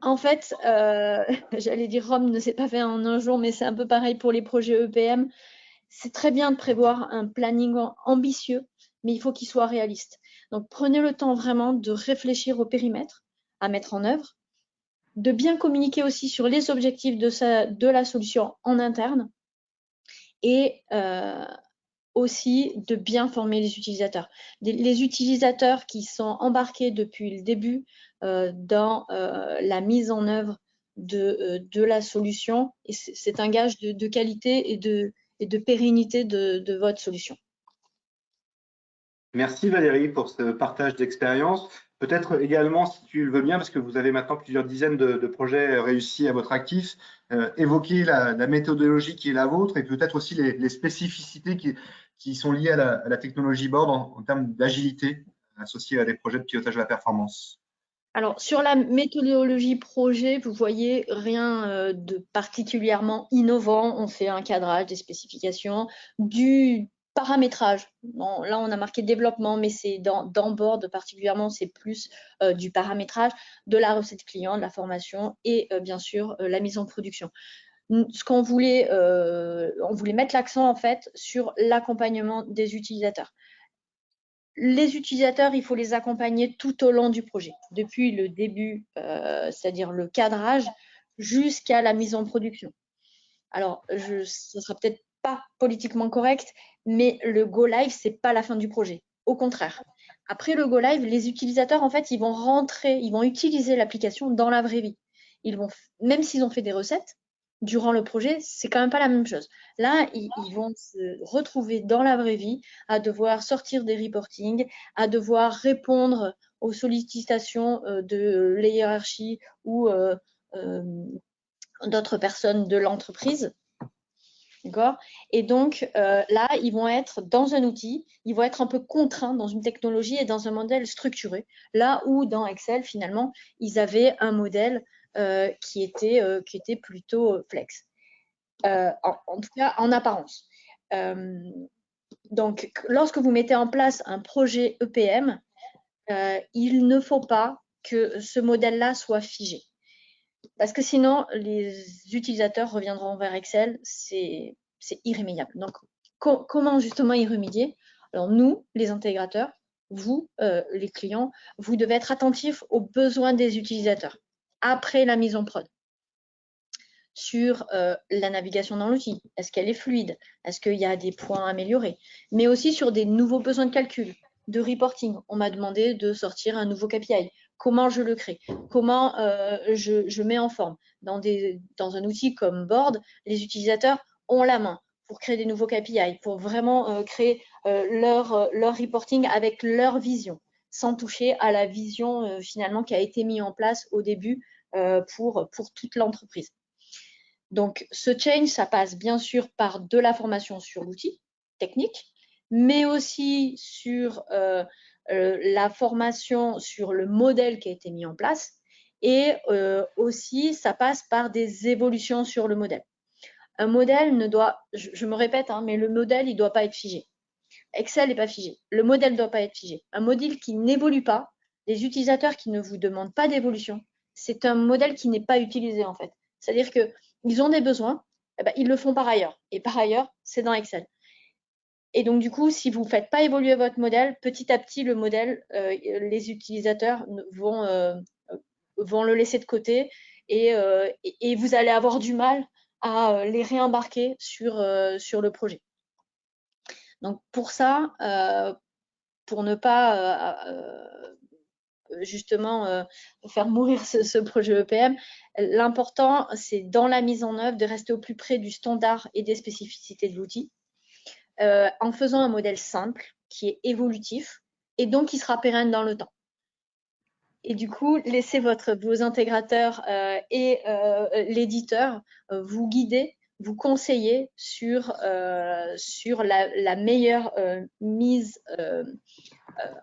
En fait, j'allais dire Rome ne s'est pas fait en un jour, mais c'est un peu pareil pour les projets EPM. C'est très bien de prévoir un planning ambitieux, mais il faut qu'il soit réaliste. Donc, prenez le temps vraiment de réfléchir au périmètre à mettre en œuvre, de bien communiquer aussi sur les objectifs de, la solution en interne et euh, aussi de bien former les utilisateurs. Les utilisateurs qui sont embarqués depuis le début euh, dans euh, la mise en œuvre de, la solution, c'est un gage de, qualité et de, et de pérennité de votre solution. Merci Valérie pour ce partage d'expérience. Peut-être également, si tu le veux bien, parce que vous avez maintenant plusieurs dizaines de, projets réussis à votre actif, euh, évoquer la, méthodologie qui est la vôtre et peut-être aussi les, spécificités qui, sont liées à la, technologie board en, termes d'agilité associée à des projets de pilotage de la performance. Alors, sur la méthodologie projet, vous voyez rien euh, de particulièrement innovant. On fait un cadrage, des spécifications, du paramétrage. là, on a marqué développement, mais c'est dans, Board particulièrement, c'est plus euh, du paramétrage, de la recette client, de la formation et euh, bien sûr la mise en production. Ce qu'on voulait, on voulait mettre l'accent en fait sur l'accompagnement des utilisateurs. Les utilisateurs, il faut les accompagner tout au long du projet, depuis le début, c'est-à-dire le cadrage, jusqu'à la mise en production. Alors, je, ce sera peut-être pas politiquement correct, mais le go live, c'est pas la fin du projet. Au contraire. Après le go live, les utilisateurs, en fait, ils vont rentrer, ils vont utiliser l'application dans la vraie vie. Ils vont, même s'ils ont fait des recettes, durant le projet, c'est quand même pas la même chose. Là, ils, vont se retrouver dans la vraie vie à devoir sortir des reportings, à devoir répondre aux sollicitations euh, de la hiérarchie ou euh, euh, d'autres personnes de l'entreprise. D'accord? Et donc, là, ils vont être dans un outil, ils vont être un peu contraints dans une technologie et dans un modèle structuré. Là où dans Excel, finalement, ils avaient un modèle qui, était, euh, qui était plutôt flex. En, tout cas, en apparence. donc, lorsque vous mettez en place un projet EPM, il ne faut pas que ce modèle-là soit figé. Parce que sinon, les utilisateurs reviendront vers Excel, c'est irrémédiable. Donc, comment justement y remédier Alors, nous, les intégrateurs, vous, euh, les clients, vous devez être attentifs aux besoins des utilisateurs après la mise en prod sur euh, la navigation dans l'outil. Est-ce qu'elle est fluide? Est-ce qu'il y a des points améliorés Mais aussi sur des nouveaux besoins de calcul, de reporting. On m'a demandé de sortir un nouveau KPI comment je le crée, comment euh, je, mets en forme? Dans, un outil comme Board, les utilisateurs ont la main pour créer des nouveaux KPI, pour vraiment euh, créer leur reporting avec leur vision, sans toucher à la vision finalement qui a été mise en place au début pour, pour toute l'entreprise. Donc, ce change, ça passe bien sûr par de la formation sur l'outil technique, mais aussi sur euh, la formation sur le modèle qui a été mis en place et euh, aussi ça passe par des évolutions sur le modèle. Un modèle ne doit, je, me répète, hein, mais le modèle il ne doit pas être figé. Excel n'est pas figé. Le modèle ne doit pas être figé. Un modèle qui n'évolue pas, les utilisateurs qui ne vous demandent pas d'évolution, c'est un modèle qui n'est pas utilisé en fait. C'est-à-dire qu'ils ont des besoins, eh ben, ils le font par ailleurs. Et par ailleurs, c'est dans Excel. Et donc, du coup, si vous ne faites pas évoluer votre modèle, petit à petit, le modèle, euh, les utilisateurs vont, euh, vont le laisser de côté euh, et, vous allez avoir du mal à les réembarquer sur, sur le projet. Donc, pour ça, pour ne pas justement faire mourir ce, projet EPM, l'important, c'est dans la mise en œuvre de rester au plus près du standard et des spécificités de l'outil euh, en faisant un modèle simple qui est évolutif et donc qui sera pérenne dans le temps. Et du coup, laissez votre, vos intégrateurs euh, et euh, l'éditeur vous guider, vous conseiller sur, sur la, meilleure mise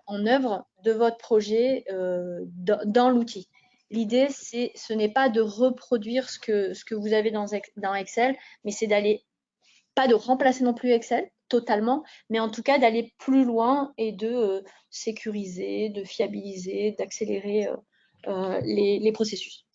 en œuvre de votre projet dans, l'outil. L'idée, ce n'est pas de reproduire ce que, vous avez dans, dans Excel, mais c'est d'aller, pas de remplacer non plus Excel, totalement, mais en tout cas d'aller plus loin et de sécuriser, de fiabiliser, d'accélérer les, processus.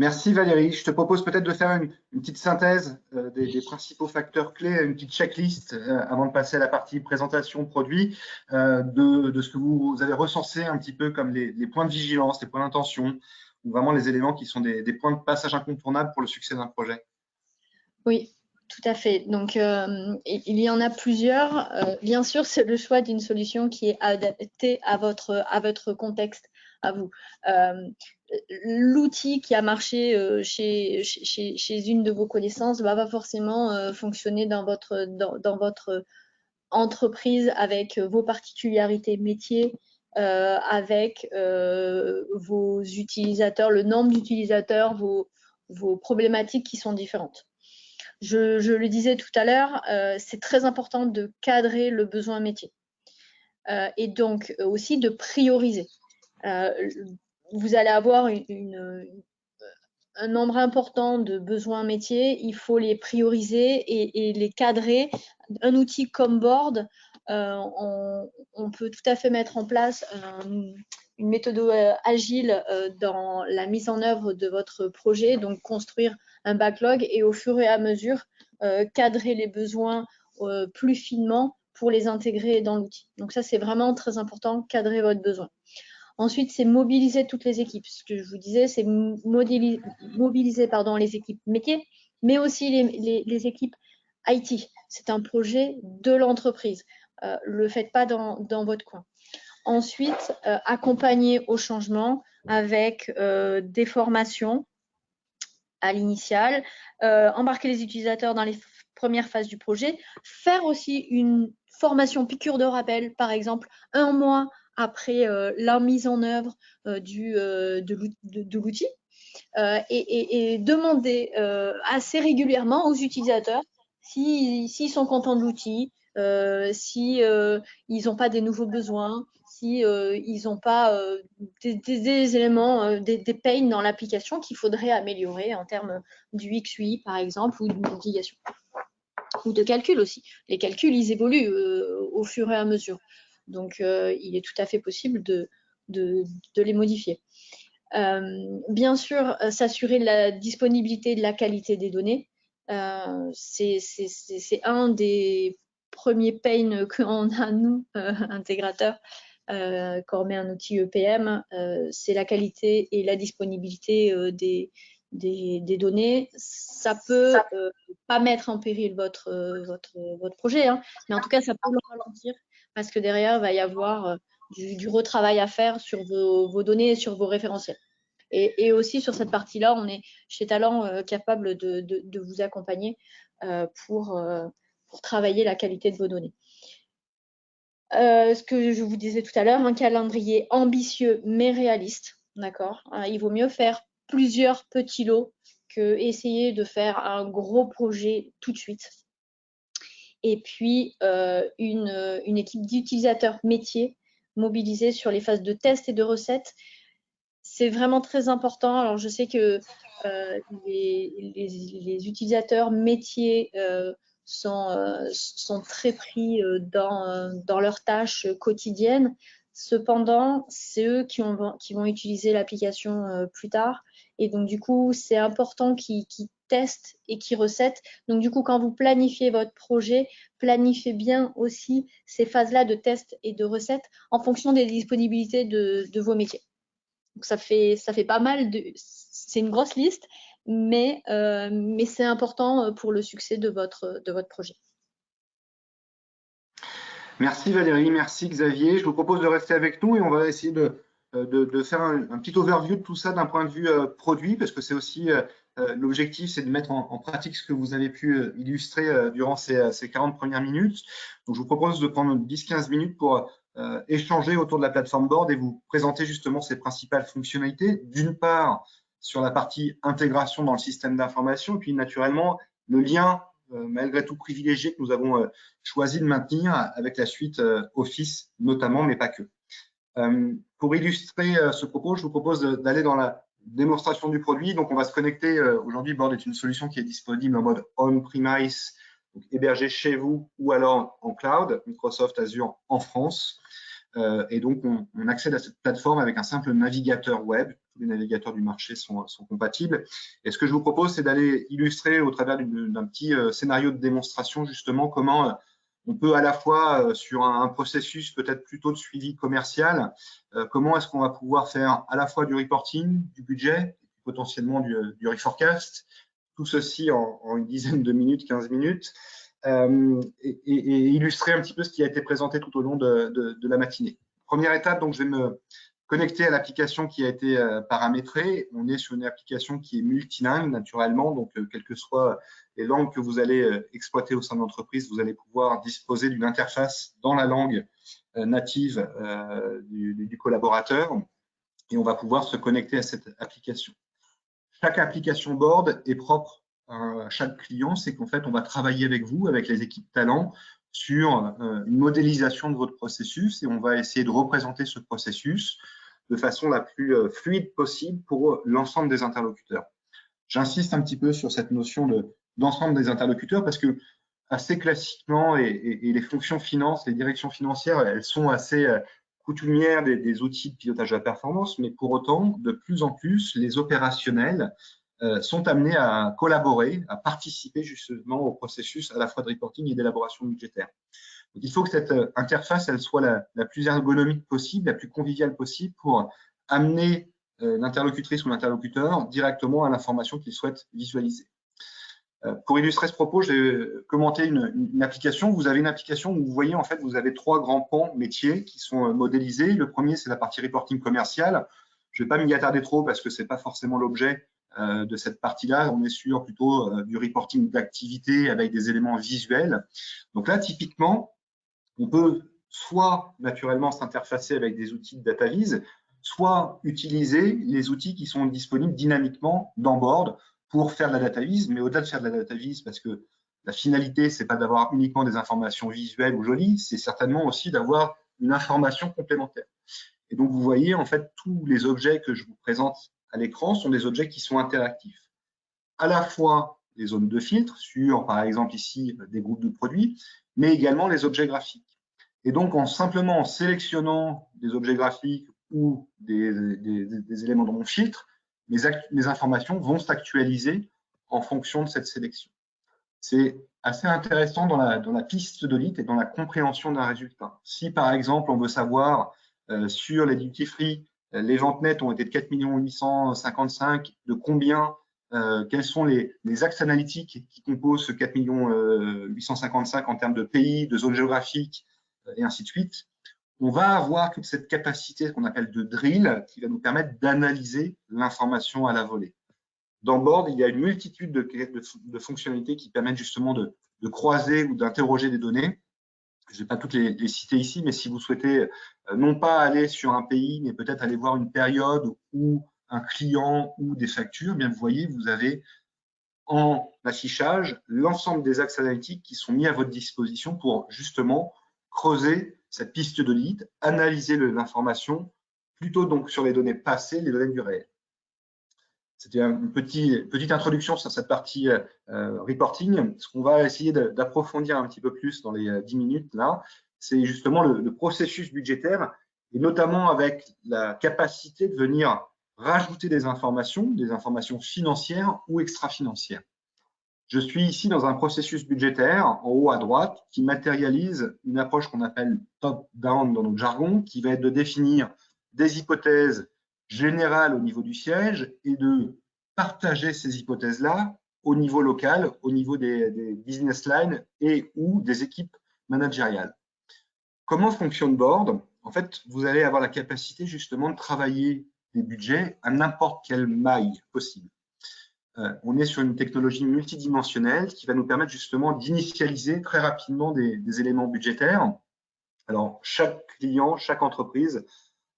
Merci Valérie. Je te propose peut-être de faire une, petite synthèse des, principaux facteurs clés, une petite checklist avant de passer à la partie présentation produit, de, ce que vous, avez recensé un petit peu comme les, points de vigilance, les points d'intention, ou vraiment les éléments qui sont des, points de passage incontournables pour le succès d'un projet. Oui, tout à fait. Donc, euh, il y en a plusieurs. Euh, bien sûr, c'est le choix d'une solution qui est adaptée à votre, à votre contexte, à vous. Euh, l'outil qui a marché chez, chez, chez, une de vos connaissances va pas forcément fonctionner dans votre, dans, dans, votre entreprise avec vos particularités métiers, avec vos utilisateurs, le nombre d'utilisateurs, vos, vos problématiques qui sont différentes. Je, le disais tout à l'heure, euh, c'est très important de cadrer le besoin métier euh, et donc euh, aussi de prioriser. Vous allez avoir un nombre important de besoins métiers, il faut les prioriser et, les cadrer. Un outil comme Board, on, on, peut tout à fait mettre en place une méthode agile dans la mise en œuvre de votre projet, donc construire un backlog et au fur et à mesure euh, cadrer les besoins euh, plus finement pour les intégrer dans l'outil. Donc ça, c'est vraiment très important, cadrer votre besoin. Ensuite, c'est mobiliser toutes les équipes. Ce que je vous disais, c'est mobiliser les équipes métiers, mais aussi les, équipes IT. C'est un projet de l'entreprise. Euh, le faites pas dans, votre coin. Ensuite, accompagner au changement avec des formations, à l'initial, euh, embarquer les utilisateurs dans les premières phases du projet, faire aussi une formation piqûre de rappel, par exemple, un mois après euh, la mise en œuvre euh, du, de l'outil, et, demander assez régulièrement aux utilisateurs s'ils sont contents de l'outil, si ils n'ont pas des nouveaux besoins, si euh, ils n'ont pas euh, des, éléments, euh, des, pains dans l'application qu'il faudrait améliorer en termes du XUI par exemple ou navigation ou de calcul aussi. Les calculs, ils évoluent au fur et à mesure. Donc, il est tout à fait possible de, de, les modifier. bien sûr, s'assurer de la disponibilité et de la qualité des données. c'est un des premiers pains qu'on a, nous, intégrateurs, euh, quand on met un outil EPM, euh, c'est la qualité et la disponibilité euh, des, des, données. Ça peut pas mettre en péril votre, votre, votre projet, hein, mais en tout cas, ça peut le ralentir parce que derrière, il va y avoir du, retravail à faire sur vos, données et sur vos référentiels. Et, aussi sur cette partie-là, on est chez Talent capable de, vous accompagner pour, pour travailler la qualité de vos données. Euh, ce que je vous disais tout à l'heure, un calendrier ambitieux mais réaliste. D'accord euh, Il vaut mieux faire plusieurs petits lots que essayer de faire un gros projet tout de suite. Et puis, euh, une, équipe d'utilisateurs métiers mobilisés sur les phases de test et de recettes. C'est vraiment très important. Alors, je sais que les, les, utilisateurs métiers sont, euh, sont très pris euh, dans, euh, leurs tâches quotidiennes. Cependant, c'est eux qui, vont utiliser l'application plus tard. Et donc, du coup, c'est important qu'ils testent et qu'ils recettent. Donc, du coup, quand vous planifiez votre projet, planifiez bien aussi ces phases-là de test et de recettes en fonction des disponibilités de, vos métiers. Donc, ça fait, ça fait pas mal de. C'est une grosse liste, mais, euh, mais c'est important euh, pour le succès de votre, de votre projet. Merci Valérie, merci Xavier. Je vous propose de rester avec nous et on va essayer de, euh, de, faire un, petit overview de tout ça d'un point de vue produit, parce que c'est aussi l'objectif, c'est de mettre en, pratique ce que vous avez pu illustrer durant ces, ces, 40 premières minutes. Donc, je vous propose de prendre 10-15 minutes pour échanger autour de la plateforme Board et vous présenter justement ses principales fonctionnalités. D'une part, sur la partie intégration dans le système d'information, puis naturellement le lien euh, malgré tout privilégié que nous avons euh, choisi de maintenir avec la suite euh, Office notamment, mais pas que. Pour illustrer ce propos, je vous propose d'aller dans la démonstration du produit. Donc, on va se connecter. Aujourd'hui, Board est une solution qui est disponible en mode on-premise donc hébergé chez vous ou alors en cloud, Microsoft Azure en France. Euh, et donc, on, accède à cette plateforme avec un simple navigateur web. Tous les navigateurs du marché sont, compatibles. Et ce que je vous propose, c'est d'aller illustrer au travers d'un petit euh, scénario de démonstration, justement, comment euh, on peut à la fois, sur un, processus peut-être plutôt de suivi commercial, comment est-ce qu'on va pouvoir faire à la fois du reporting, du budget, potentiellement du, du reforecast, tout ceci en, en, une dizaine de minutes, 15 minutes, euh, et, illustrer un petit peu ce qui a été présenté tout au long de, la matinée. Première étape, donc je vais me connecter à l'application qui a été euh, paramétrée. On est sur une application qui est multilingue naturellement, donc euh, quelles que soient les langues que vous allez exploiter au sein de l'entreprise, vous allez pouvoir disposer d'une interface dans la langue native du, collaborateur et on va pouvoir se connecter à cette application. Chaque application board est propre à chaque client, c'est qu'en fait, on va travailler avec vous, avec les équipes talents, sur euh, une modélisation de votre processus et on va essayer de représenter ce processus de façon la plus euh, fluide possible pour l'ensemble des interlocuteurs. J'insiste un petit peu sur cette notion d'ensemble des interlocuteurs parce que assez classiquement, et, les fonctions finances, les directions financières, elles sont assez euh, coutumières des, des, outils de pilotage de la performance, mais pour autant, de plus en plus, les opérationnels euh, sont amenés à collaborer, à participer justement au processus à la fois de reporting et d'élaboration budgétaire. Il faut que cette euh, interface elle soit la, plus ergonomique possible, la plus conviviale possible pour amener euh, l'interlocutrice ou l'interlocuteur directement à l'information qu'il souhaite visualiser. Pour illustrer ce propos, je vais commenter une, une, application. Vous avez une application où vous voyez, en fait, vous avez trois grands pans métiers qui sont modélisés. Le premier, c'est la partie reporting commercial. Je ne vais pas m'y attarder trop parce que ce n'est pas forcément l'objet euh, de cette partie-là, on est sur plutôt euh, du reporting d'activité avec des éléments visuels. Donc là, typiquement, on peut soit naturellement s'interfacer avec des outils de data vise, soit utiliser les outils qui sont disponibles dynamiquement dans Board pour faire de la data vise, mais au-delà de faire de la data vise, parce que la finalité, c'est pas d'avoir uniquement des informations visuelles ou jolies, c'est certainement aussi d'avoir une information complémentaire. Et donc, vous voyez, en fait, tous les objets que je vous présente à l'écran sont des objets qui sont interactifs. À la fois les zones de filtre sur, par exemple ici, des groupes de produits, mais également les objets graphiques. Et donc, en simplement en sélectionnant des objets graphiques ou des, éléments dans mon filtre, mes, informations vont s'actualiser en fonction de cette sélection. C'est assez intéressant dans la, piste de et dans la compréhension d'un résultat. Si, par exemple, on veut savoir euh, sur les duty free les ventes nettes ont été de 4 855. De combien euh, Quels sont les, axes analytiques qui composent ce 4 855 en termes de pays, de zones géographiques euh, et ainsi de suite On va avoir toute cette capacité qu'on appelle de drill qui va nous permettre d'analyser l'information à la volée. Dans Board, il y a une multitude de, fonctionnalités qui permettent justement de croiser ou d'interroger des données je ne vais pas toutes les, citer ici, mais si vous souhaitez euh, non pas aller sur un pays, mais peut-être aller voir une période ou un client ou des factures, eh bien vous voyez, vous avez en affichage l'ensemble des axes analytiques qui sont mis à votre disposition pour justement creuser cette piste de lead, analyser l'information plutôt donc sur les données passées, les données du réel. C'était une petite, petite introduction sur cette partie euh, reporting. Ce qu'on va essayer d'approfondir un petit peu plus dans les 10 euh, minutes là, c'est justement le, processus budgétaire et notamment avec la capacité de venir rajouter des informations, des informations financières ou extra-financières. Je suis ici dans un processus budgétaire en haut à droite qui matérialise une approche qu'on appelle top-down dans notre jargon, qui va être de définir des hypothèses générale au niveau du siège et de partager ces hypothèses-là au niveau local, au niveau des, business lines et ou des équipes managériales. Comment fonctionne Board? En fait, vous allez avoir la capacité justement de travailler des budgets à n'importe quelle maille possible. Euh, on est sur une technologie multidimensionnelle qui va nous permettre justement d'initialiser très rapidement des, éléments budgétaires. Alors, chaque client, chaque entreprise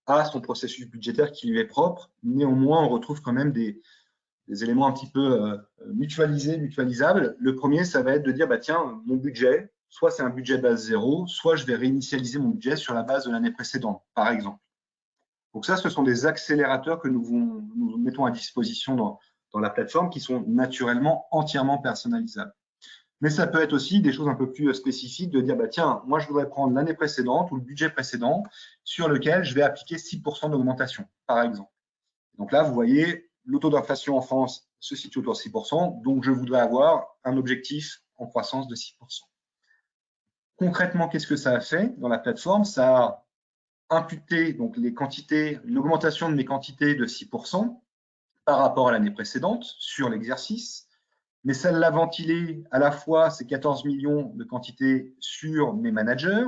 a son processus budgétaire qui lui est propre. Néanmoins, on retrouve quand même des, éléments un petit peu euh, mutualisés, mutualisables. Le premier, ça va être de dire, bah, tiens, mon budget, soit c'est un budget base zéro, soit je vais réinitialiser mon budget sur la base de l'année précédente, par exemple. Donc ça, ce sont des accélérateurs que nous, nous mettons à disposition dans, dans la plateforme qui sont naturellement entièrement personnalisables. Mais ça peut être aussi des choses un peu plus spécifiques de dire, bah, tiens, moi, je voudrais prendre l'année précédente ou le budget précédent sur lequel je vais appliquer 6% d'augmentation, par exemple. Donc là, vous voyez, le taux d'inflation en France se situe autour de 6%, donc je voudrais avoir un objectif en croissance de 6%. Concrètement, qu'est-ce que ça a fait dans la plateforme? Ça a imputé donc, les quantités, une augmentation de mes quantités de 6% par rapport à l'année précédente sur l'exercice mais celle l'a ventilé à la fois ces 14 millions de quantités sur mes managers,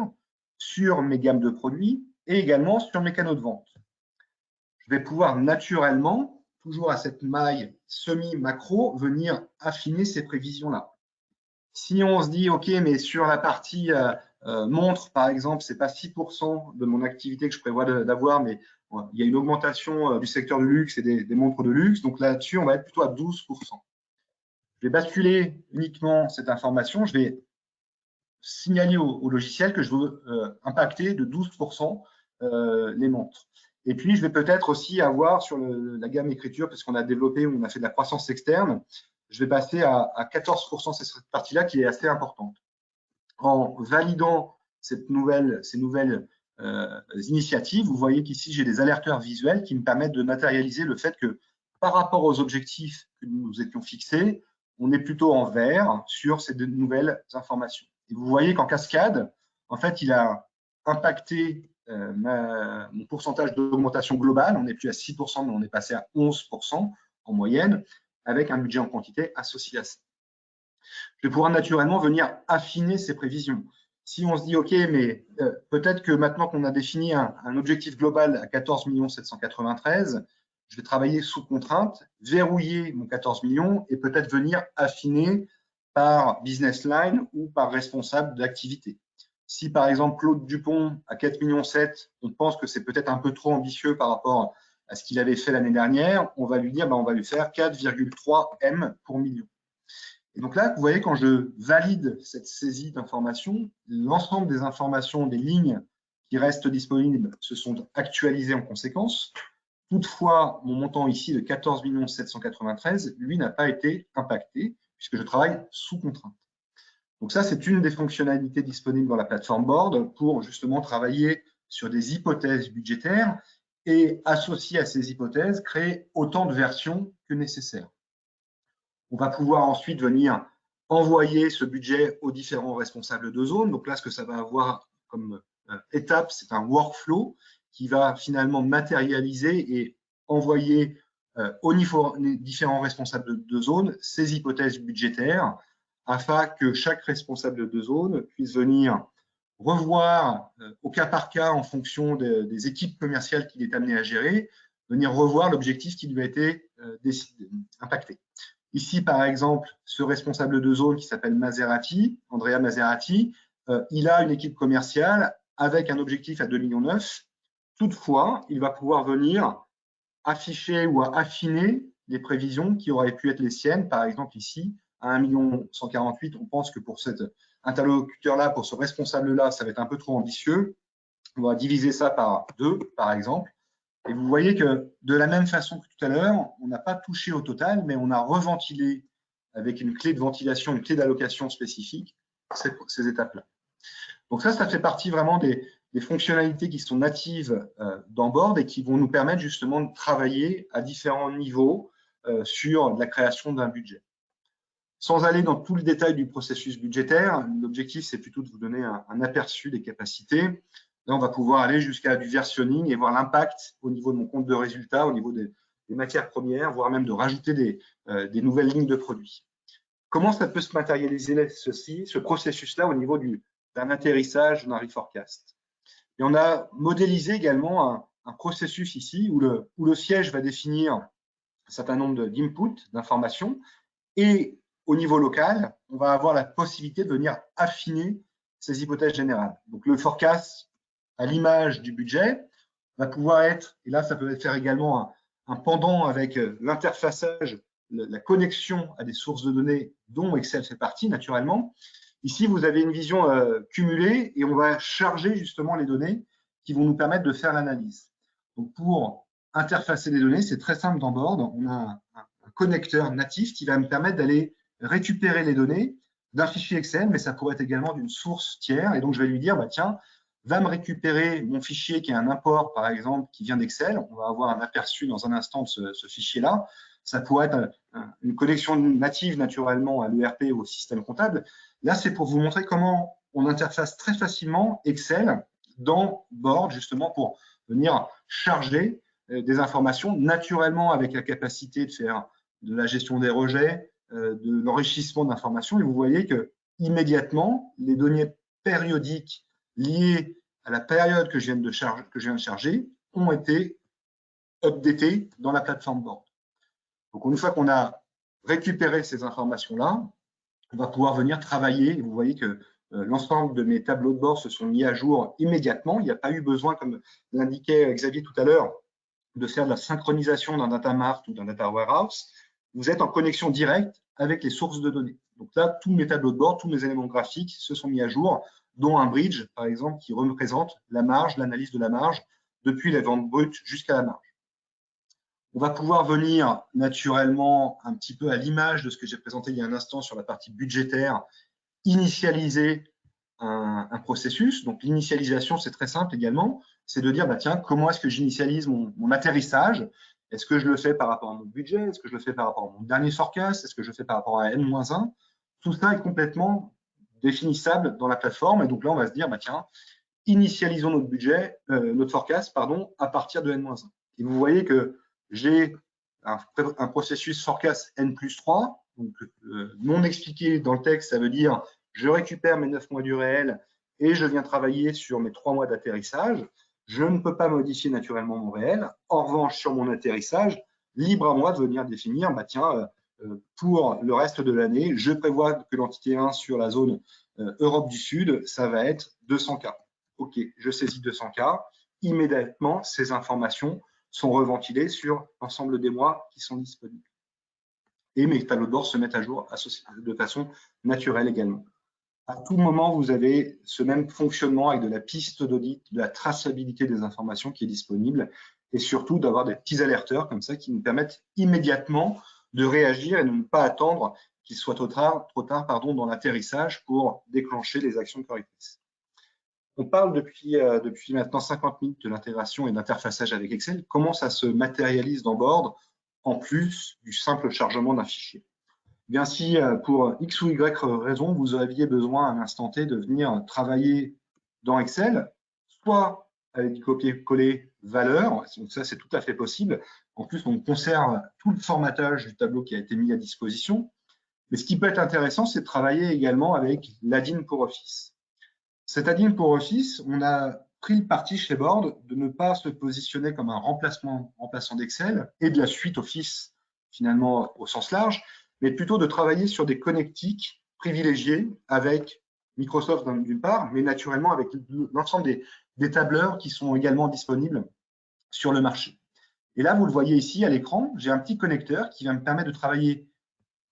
sur mes gammes de produits et également sur mes canaux de vente. Je vais pouvoir naturellement, toujours à cette maille semi-macro, venir affiner ces prévisions-là. Si on se dit, OK, mais sur la partie euh, euh, montre, par exemple, ce n'est pas 6% de mon activité que je prévois d'avoir, mais il y a une augmentation euh, du secteur du luxe et des, montres de luxe. Donc là-dessus, on va être plutôt à 12% je vais basculer uniquement cette information, je vais signaler au, logiciel que je veux euh, impacter de 12% euh, les montres. Et puis, je vais peut-être aussi avoir sur la gamme écriture, parce qu'on a développé, on a fait de la croissance externe, je vais passer à, 14% cette partie-là qui est assez importante. En validant cette nouvelle, ces nouvelles initiatives, vous voyez qu'ici, j'ai des alerteurs visuels qui me permettent de matérialiser le fait que par rapport aux objectifs que nous étions fixés, on est plutôt en vert sur ces nouvelles informations. Et vous voyez qu'en cascade, en fait, il a impacté euh, mon pourcentage d'augmentation globale. On n'est plus à 6%, mais on est passé à 11% en moyenne, avec un budget en quantité associé à ça. Je vais pouvoir naturellement venir affiner ces prévisions. Si on se dit, OK, mais euh, peut-être que maintenant qu'on a défini un, un, objectif global à 14 793, je vais travailler sous contrainte, verrouiller mon 14 millions et peut-être venir affiner par business line ou par responsable d'activité. Si par exemple Claude Dupont à 4 millions 7, on pense que c'est peut-être un peu trop ambitieux par rapport à ce qu'il avait fait l'année dernière, on va lui dire ben, on va lui faire 4,3 M pour million. Et donc là, vous voyez, quand je valide cette saisie d'informations, l'ensemble des informations, des lignes qui restent disponibles se sont actualisées en conséquence. Toutefois, mon montant ici de 14 793, lui, n'a pas été impacté puisque je travaille sous contrainte. Donc ça, c'est une des fonctionnalités disponibles dans la plateforme Board pour justement travailler sur des hypothèses budgétaires et associer à ces hypothèses, créer autant de versions que nécessaire. On va pouvoir ensuite venir envoyer ce budget aux différents responsables de zone. Donc là, ce que ça va avoir comme euh, étape, c'est un workflow qui va finalement matérialiser et envoyer euh, aux différents responsables de, zone ces hypothèses budgétaires afin que chaque responsable de zone puisse venir revoir euh, au cas par cas en fonction des équipes commerciales qu'il est amené à gérer, venir revoir l'objectif qui lui a été impacté. Ici, par exemple, ce responsable de zone qui s'appelle Maserati, Andrea Maserati, il a une équipe commerciale avec un objectif à 2,9 millions Toutefois, il va pouvoir venir afficher ou affiner les prévisions qui auraient pu être les siennes. Par exemple, ici, à 1 148 on pense que pour cet interlocuteur-là, pour ce responsable-là, ça va être un peu trop ambitieux. On va diviser ça par deux, par exemple. Et vous voyez que de la même façon que tout à l'heure, on n'a pas touché au total, mais on a reventilé avec une clé de ventilation, une clé d'allocation spécifique, ces, étapes-là. Donc ça, ça fait partie vraiment des, fonctionnalités qui sont natives euh, et qui vont nous permettre justement de travailler à différents niveaux euh, sur la création d'un budget. Sans aller dans tout le détail du processus budgétaire, l'objectif c'est plutôt de vous donner un, aperçu des capacités. Là, on va pouvoir aller jusqu'à du versionning et voir l'impact au niveau de mon compte de résultats, au niveau des, matières premières, voire même de rajouter des, euh, des, nouvelles lignes de produits. Comment ça peut se matérialiser ceci, ce processus-là au niveau d'un atterrissage d'un reforecast? Et on a modélisé également un, processus ici où le, où le, siège va définir un certain nombre d'inputs, d'informations, et au niveau local, on va avoir la possibilité de venir affiner ces hypothèses générales. Donc le forecast, à l'image du budget, va pouvoir être, et là ça peut faire également un, un pendant avec euh, l'interfaçage, la connexion à des sources de données dont Excel fait partie naturellement, Ici, vous avez une vision euh, cumulée et on va charger justement les données qui vont nous permettre de faire l'analyse. Donc, pour interfacer les données, c'est très simple dans Board. On a un, connecteur natif qui va me permettre d'aller récupérer les données, d'un fichier Excel, mais ça pourrait être également d'une source tiers. Et donc, je vais lui dire, bah, tiens, va me récupérer mon fichier qui est un import, par exemple, qui vient d'Excel. On va avoir un aperçu dans un instant de ce, fichier-là. Ça pourrait être une connexion native, naturellement, à l'ERP ou au système comptable. Là, c'est pour vous montrer comment on interface très facilement Excel dans Board, justement, pour venir charger euh, des informations, naturellement avec la capacité de faire de la gestion des rejets, euh, de l'enrichissement d'informations. Et vous voyez que immédiatement, les données périodiques liées à la période que je viens de, charger, que je viens de charger ont été updatées dans la plateforme Board. Donc, une fois qu'on a récupéré ces informations-là, on va pouvoir venir travailler. Vous voyez que euh, l'ensemble de mes tableaux de bord se sont mis à jour immédiatement. Il n'y a pas eu besoin, comme l'indiquait Xavier tout à l'heure, de faire de la synchronisation d'un data mart ou d'un data warehouse. Vous êtes en connexion directe avec les sources de données. Donc là, tous mes tableaux de bord, tous mes éléments graphiques se sont mis à jour, dont un bridge, par exemple, qui représente la marge, l'analyse de la marge, depuis les ventes brutes jusqu'à la marge. On va pouvoir venir naturellement un petit peu à l'image de ce que j'ai présenté il y a un instant sur la partie budgétaire initialiser un, processus. Donc, l'initialisation, c'est très simple également. C'est de dire, bah, tiens, comment est-ce que j'initialise mon, atterrissage? Est-ce que je le fais par rapport à mon budget? Est-ce que je le fais par rapport à mon dernier forecast? Est-ce que je le fais par rapport à N-1 Tout ça est complètement définissable dans la plateforme. Et donc là, on va se dire, bah, tiens, initialisons notre budget, euh, notre forecast, pardon, à partir de N-1. Et vous voyez que j'ai un, processus forecast N plus 3 donc, euh, non expliqué dans le texte, ça veut dire je récupère mes 9 mois du réel et je viens travailler sur mes 3 mois d'atterrissage. Je ne peux pas modifier naturellement mon réel. En revanche, sur mon atterrissage, libre à moi de venir définir, bah tiens, euh, pour le reste de l'année, je prévois que l'entité 1 sur la zone Europe du Sud, ça va être 200K. OK, je saisis 200K. Immédiatement, ces informations sont reventilées sur l'ensemble des mois qui sont disponibles et mes tableaux de bord se mettent à jour de façon naturelle également. À tout moment, vous avez ce même fonctionnement avec de la piste d'audit, de la traçabilité des informations qui est disponible et surtout d'avoir des petits alerteurs comme ça qui nous permettent immédiatement de réagir et de ne pas attendre qu'il soit trop tard, trop tard pardon, dans l'atterrissage pour déclencher les actions correctrices. On parle depuis, euh, depuis maintenant 50 minutes de l'intégration et d'interfaçage avec Excel. Comment ça se matérialise dans Board en plus du simple chargement d'un fichier? Bien si euh, pour X ou Y raison, vous aviez besoin à un instant T de venir travailler dans Excel, soit avec du copier-coller valeur, donc ça c'est tout à fait possible. En plus, on conserve tout le formatage du tableau qui a été mis à disposition. Mais ce qui peut être intéressant, c'est de travailler également avec l'ADIN pour Office. Cet ADIN pour Office, on a pris le parti chez Board de ne pas se positionner comme un remplacement remplaçant d'Excel et de la suite Office finalement au sens large, mais plutôt de travailler sur des connectiques privilégiés avec Microsoft d'une part, mais naturellement avec l'ensemble des, des tableurs qui sont également disponibles sur le marché. Et là, vous le voyez ici à l'écran, j'ai un petit connecteur qui va me permettre de travailler,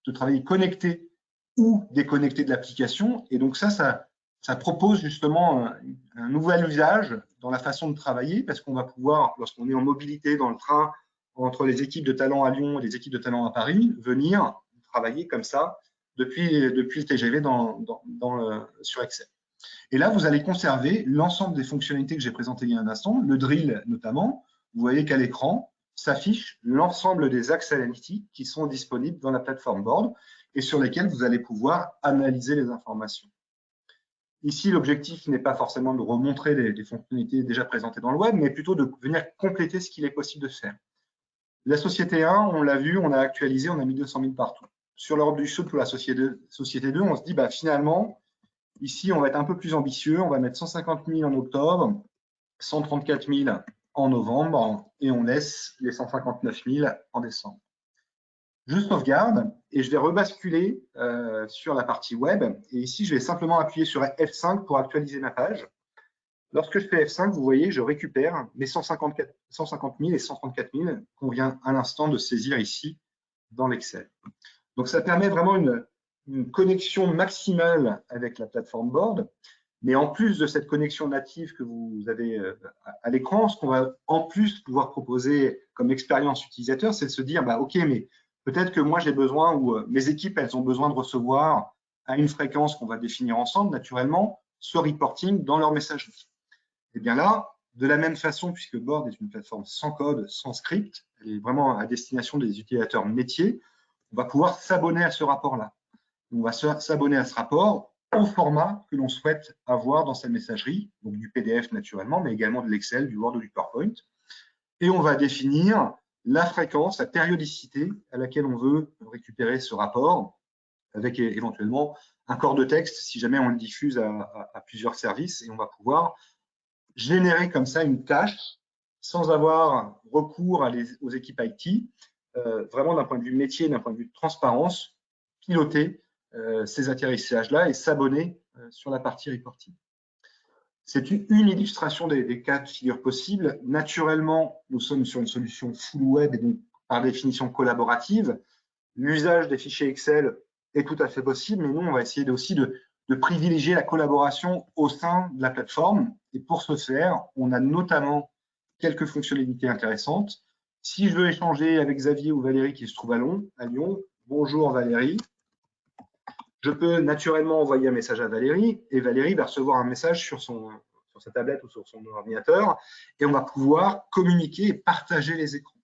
de travailler connecté ou déconnecté de l'application. Et donc ça, ça, propose justement un, nouvel usage dans la façon de travailler parce qu'on va pouvoir, lorsqu'on est en mobilité dans le train entre les équipes de talent à Lyon et les équipes de talent à Paris, venir travailler comme ça depuis, depuis le TGV sur Excel. Et là, vous allez conserver l'ensemble des fonctionnalités que j'ai présentées il y a un instant, le drill notamment. Vous voyez qu'à l'écran s'affiche l'ensemble des axes analytiques qui sont disponibles dans la plateforme Board et sur lesquels vous allez pouvoir analyser les informations. Ici, l'objectif n'est pas forcément de remontrer les, fonctionnalités déjà présentées dans le web, mais plutôt de venir compléter ce qu'il est possible de faire. La société 1, on l'a vu, on a actualisé, on a mis 200 000 partout. Sur l'Europe du Sud, pour la société 2, on se dit, bah, finalement, ici, on va être un peu plus ambitieux, on va mettre 150 000 en octobre, 134 000 en novembre, et on laisse les 159 000 en décembre je sauvegarde et je vais rebasculer euh, sur la partie web. Et ici, je vais simplement appuyer sur F5 pour actualiser ma page. Lorsque je fais F5, vous voyez, je récupère mes 154, 150 000 et 134 000 qu'on vient à l'instant de saisir ici dans l'Excel. Donc, ça permet vraiment une, une, connexion maximale avec la plateforme Board. Mais en plus de cette connexion native que vous avez euh, à l'écran, ce qu'on va en plus pouvoir proposer comme expérience utilisateur, c'est de se dire, bah, OK, mais Peut-être que moi, j'ai besoin, ou euh, mes équipes, elles ont besoin de recevoir à une fréquence qu'on va définir ensemble, naturellement, ce reporting dans leur messagerie. Et bien là, de la même façon, puisque Board est une plateforme sans code, sans script, elle est vraiment à destination des utilisateurs métiers, on va pouvoir s'abonner à ce rapport-là. On va s'abonner à ce rapport au format que l'on souhaite avoir dans sa messagerie, donc du PDF naturellement, mais également de l'Excel, du Word ou du PowerPoint. Et on va définir la fréquence, la périodicité à laquelle on veut récupérer ce rapport, avec éventuellement un corps de texte si jamais on le diffuse à, plusieurs services et on va pouvoir générer comme ça une tâche sans avoir recours aux équipes IT, euh, vraiment d'un point de vue métier, d'un point de vue de transparence, piloter ces atterrissages-là et s'abonner euh, sur la partie reporting. C'est une, illustration des, des, cas de figure possibles. Naturellement, nous sommes sur une solution full web et donc par définition collaborative. L'usage des fichiers Excel est tout à fait possible, mais nous, on va essayer aussi de, privilégier la collaboration au sein de la plateforme. Et pour ce faire, on a notamment quelques fonctionnalités intéressantes. Si je veux échanger avec Xavier ou Valérie qui se trouve à Lyon, à Lyon bonjour Valérie, je peux naturellement envoyer un message à Valérie et Valérie va recevoir un message sur, son, sur sa tablette ou sur son ordinateur et on va pouvoir communiquer et partager les écrans.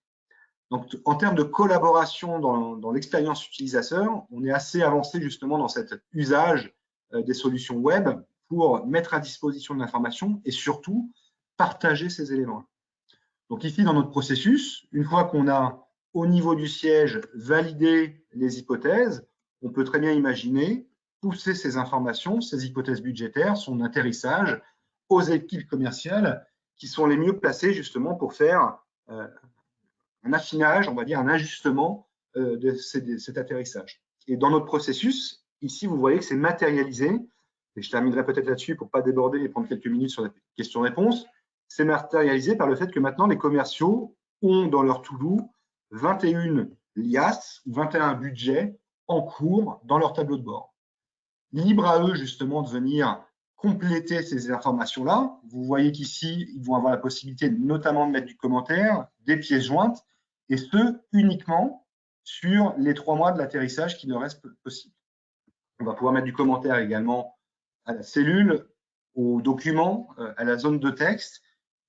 Donc, en termes de collaboration dans, l'expérience utilisateur, on est assez avancé justement dans cet usage euh, des solutions web pour mettre à disposition de l'information et surtout partager ces éléments. Donc ici, dans notre processus, une fois qu'on a au niveau du siège validé les hypothèses, on peut très bien imaginer pousser ces informations, ces hypothèses budgétaires, son atterrissage aux équipes commerciales qui sont les mieux placées justement pour faire euh, un affinage, on va dire un ajustement euh, de, cet atterrissage. Et dans notre processus, ici, vous voyez que c'est matérialisé, et je terminerai peut-être là-dessus pour ne pas déborder et prendre quelques minutes sur la question-réponse, c'est matérialisé par le fait que maintenant, les commerciaux ont dans leur to-do 21 liasses, 21 budgets en cours dans leur tableau de bord. Libre à eux, justement, de venir compléter ces informations-là. Vous voyez qu'ici, ils vont avoir la possibilité notamment de mettre du commentaire, des pièces jointes, et ce, uniquement sur les trois mois de l'atterrissage qui leur reste possible. On va pouvoir mettre du commentaire également à la cellule, au document, euh, à la zone de texte,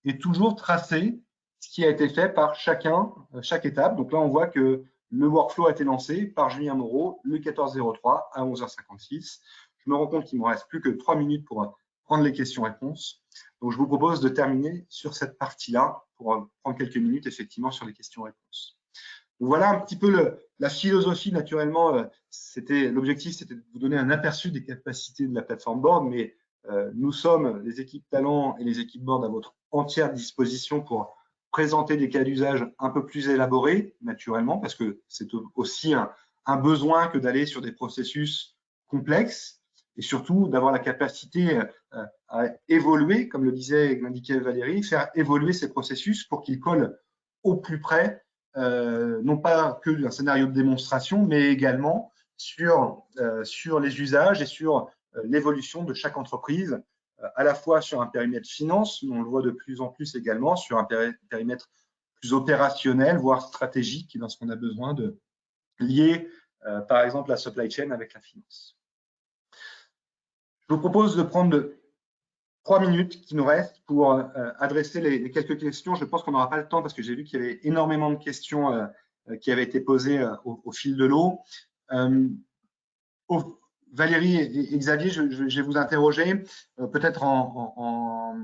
et toujours tracer ce qui a été fait par chacun, euh, chaque étape. Donc là, on voit que le workflow a été lancé par Julien Moreau le 14.03 à 11h56. Je me rends compte qu'il ne me reste plus que trois minutes pour prendre les questions-réponses. Donc, je vous propose de terminer sur cette partie-là pour prendre quelques minutes effectivement sur les questions-réponses. Voilà un petit peu la philosophie naturellement. Euh, c'était L'objectif, c'était de vous donner un aperçu des capacités de la plateforme Board, mais euh, nous sommes, les équipes talent et les équipes Board, à votre entière disposition pour présenter des cas d'usage un peu plus élaborés, naturellement, parce que c'est aussi un besoin que d'aller sur des processus complexes et surtout d'avoir la capacité euh, à évoluer, comme le disait et l'indiquait Valérie, faire évoluer ces processus pour qu'ils collent au plus près, euh, non pas que d'un scénario de démonstration, mais également sur, euh, sur les usages et sur l'évolution de chaque entreprise, à la fois sur un périmètre finance, mais on le voit de plus en plus également sur un périmètre plus opérationnel, voire stratégique, lorsqu'on a besoin de lier, par exemple, la supply chain avec la finance. Je vous propose de prendre trois minutes qui nous restent pour euh, adresser les, quelques questions. Je pense qu'on n'aura pas le temps parce que j'ai vu qu'il y avait énormément de questions euh, euh, qui avaient été posées au, fil de l'eau. Valérie et, Xavier, je, vais vous interroger peut-être en,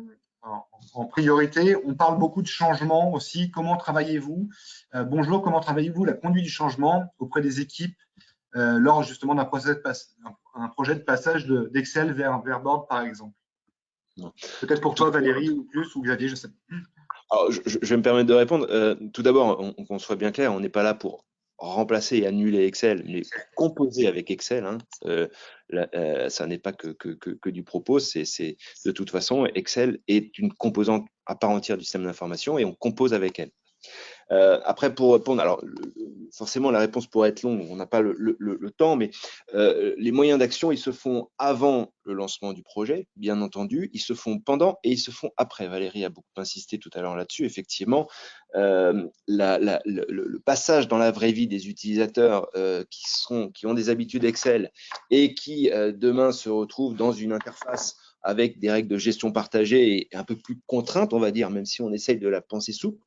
priorité. On parle beaucoup de changement aussi. Comment travaillez-vous Bonjour, comment travaillez-vous la conduite du changement auprès des équipes lors justement d'un projet de passage d'Excel vers, vers Board, par exemple? Peut-être pour toi, Valérie, ou plus, ou Xavier, je sais pas. je, vais me permettre de répondre. Euh, tout d'abord, qu'on soit bien clair, on n'est pas là pour remplacer et annuler Excel, mais composer avec Excel. Hein. Euh, euh, ça n'est pas que, que, que, du propos, c'est de toute façon, Excel est une composante à part entière du système d'information et on compose avec elle. Euh, après, pour répondre, alors forcément la réponse pourrait être longue, on n'a pas le, temps, mais euh, les moyens d'action, ils se font avant le lancement du projet, bien entendu, ils se font pendant et ils se font après. Valérie a beaucoup insisté tout à l'heure là-dessus. Effectivement, euh, le, passage dans la vraie vie des utilisateurs qui, sont, qui ont des habitudes Excel et qui demain se retrouvent dans une interface avec des règles de gestion partagées et un peu plus contraintes, on va dire, même si on essaye de la penser souple,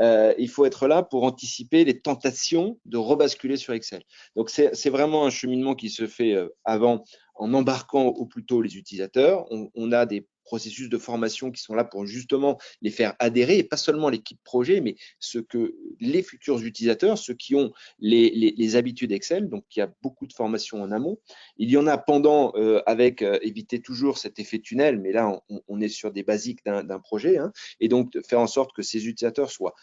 euh, il faut être là pour anticiper les tentations de rebasculer sur Excel. Donc, c'est vraiment un cheminement qui se fait euh, avant en embarquant au plus tôt les utilisateurs. on a des processus de formation qui sont là pour justement les faire adhérer, et pas seulement l'équipe projet, mais ce que les futurs utilisateurs, ceux qui ont les, habitudes Excel, donc il y a beaucoup de formations en amont. Il y en a pendant, euh, avec euh, éviter toujours cet effet tunnel, mais là, on, est sur des basiques d'un projet, hein, et donc faire en sorte que ces utilisateurs soient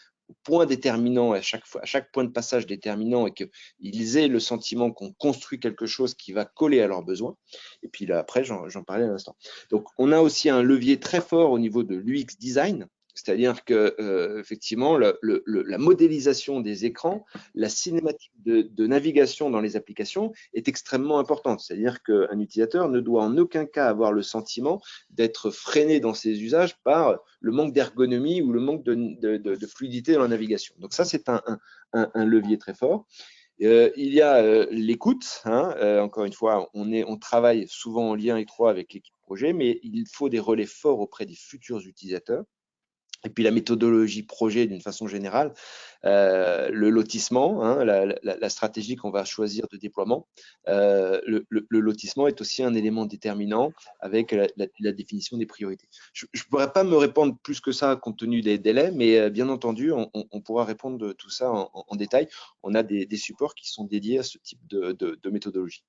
point déterminant à chaque fois, à chaque point de passage déterminant et qu'ils aient le sentiment qu'on construit quelque chose qui va coller à leurs besoins. Et puis là, après, j'en parlais à l'instant. Donc, on a aussi un levier très fort au niveau de l'UX design. C'est-à-dire que euh, effectivement, la modélisation des écrans, la cinématique de, navigation dans les applications est extrêmement importante. C'est-à-dire qu'un utilisateur ne doit en aucun cas avoir le sentiment d'être freiné dans ses usages par le manque d'ergonomie ou le manque de, fluidité dans la navigation. Donc ça, c'est un, levier très fort. Euh, il y a euh, l'écoute. Hein. encore une fois, on, on travaille souvent en lien étroit avec l'équipe projet, mais il faut des relais forts auprès des futurs utilisateurs et puis la méthodologie projet d'une façon générale, euh, le lotissement, hein, la, stratégie qu'on va choisir de déploiement. Euh, le, lotissement est aussi un élément déterminant avec la, définition des priorités. Je ne pourrais pas me répondre plus que ça compte tenu des délais, mais euh, bien entendu, on, pourra répondre de tout ça en, détail. On a des, supports qui sont dédiés à ce type de méthodologie.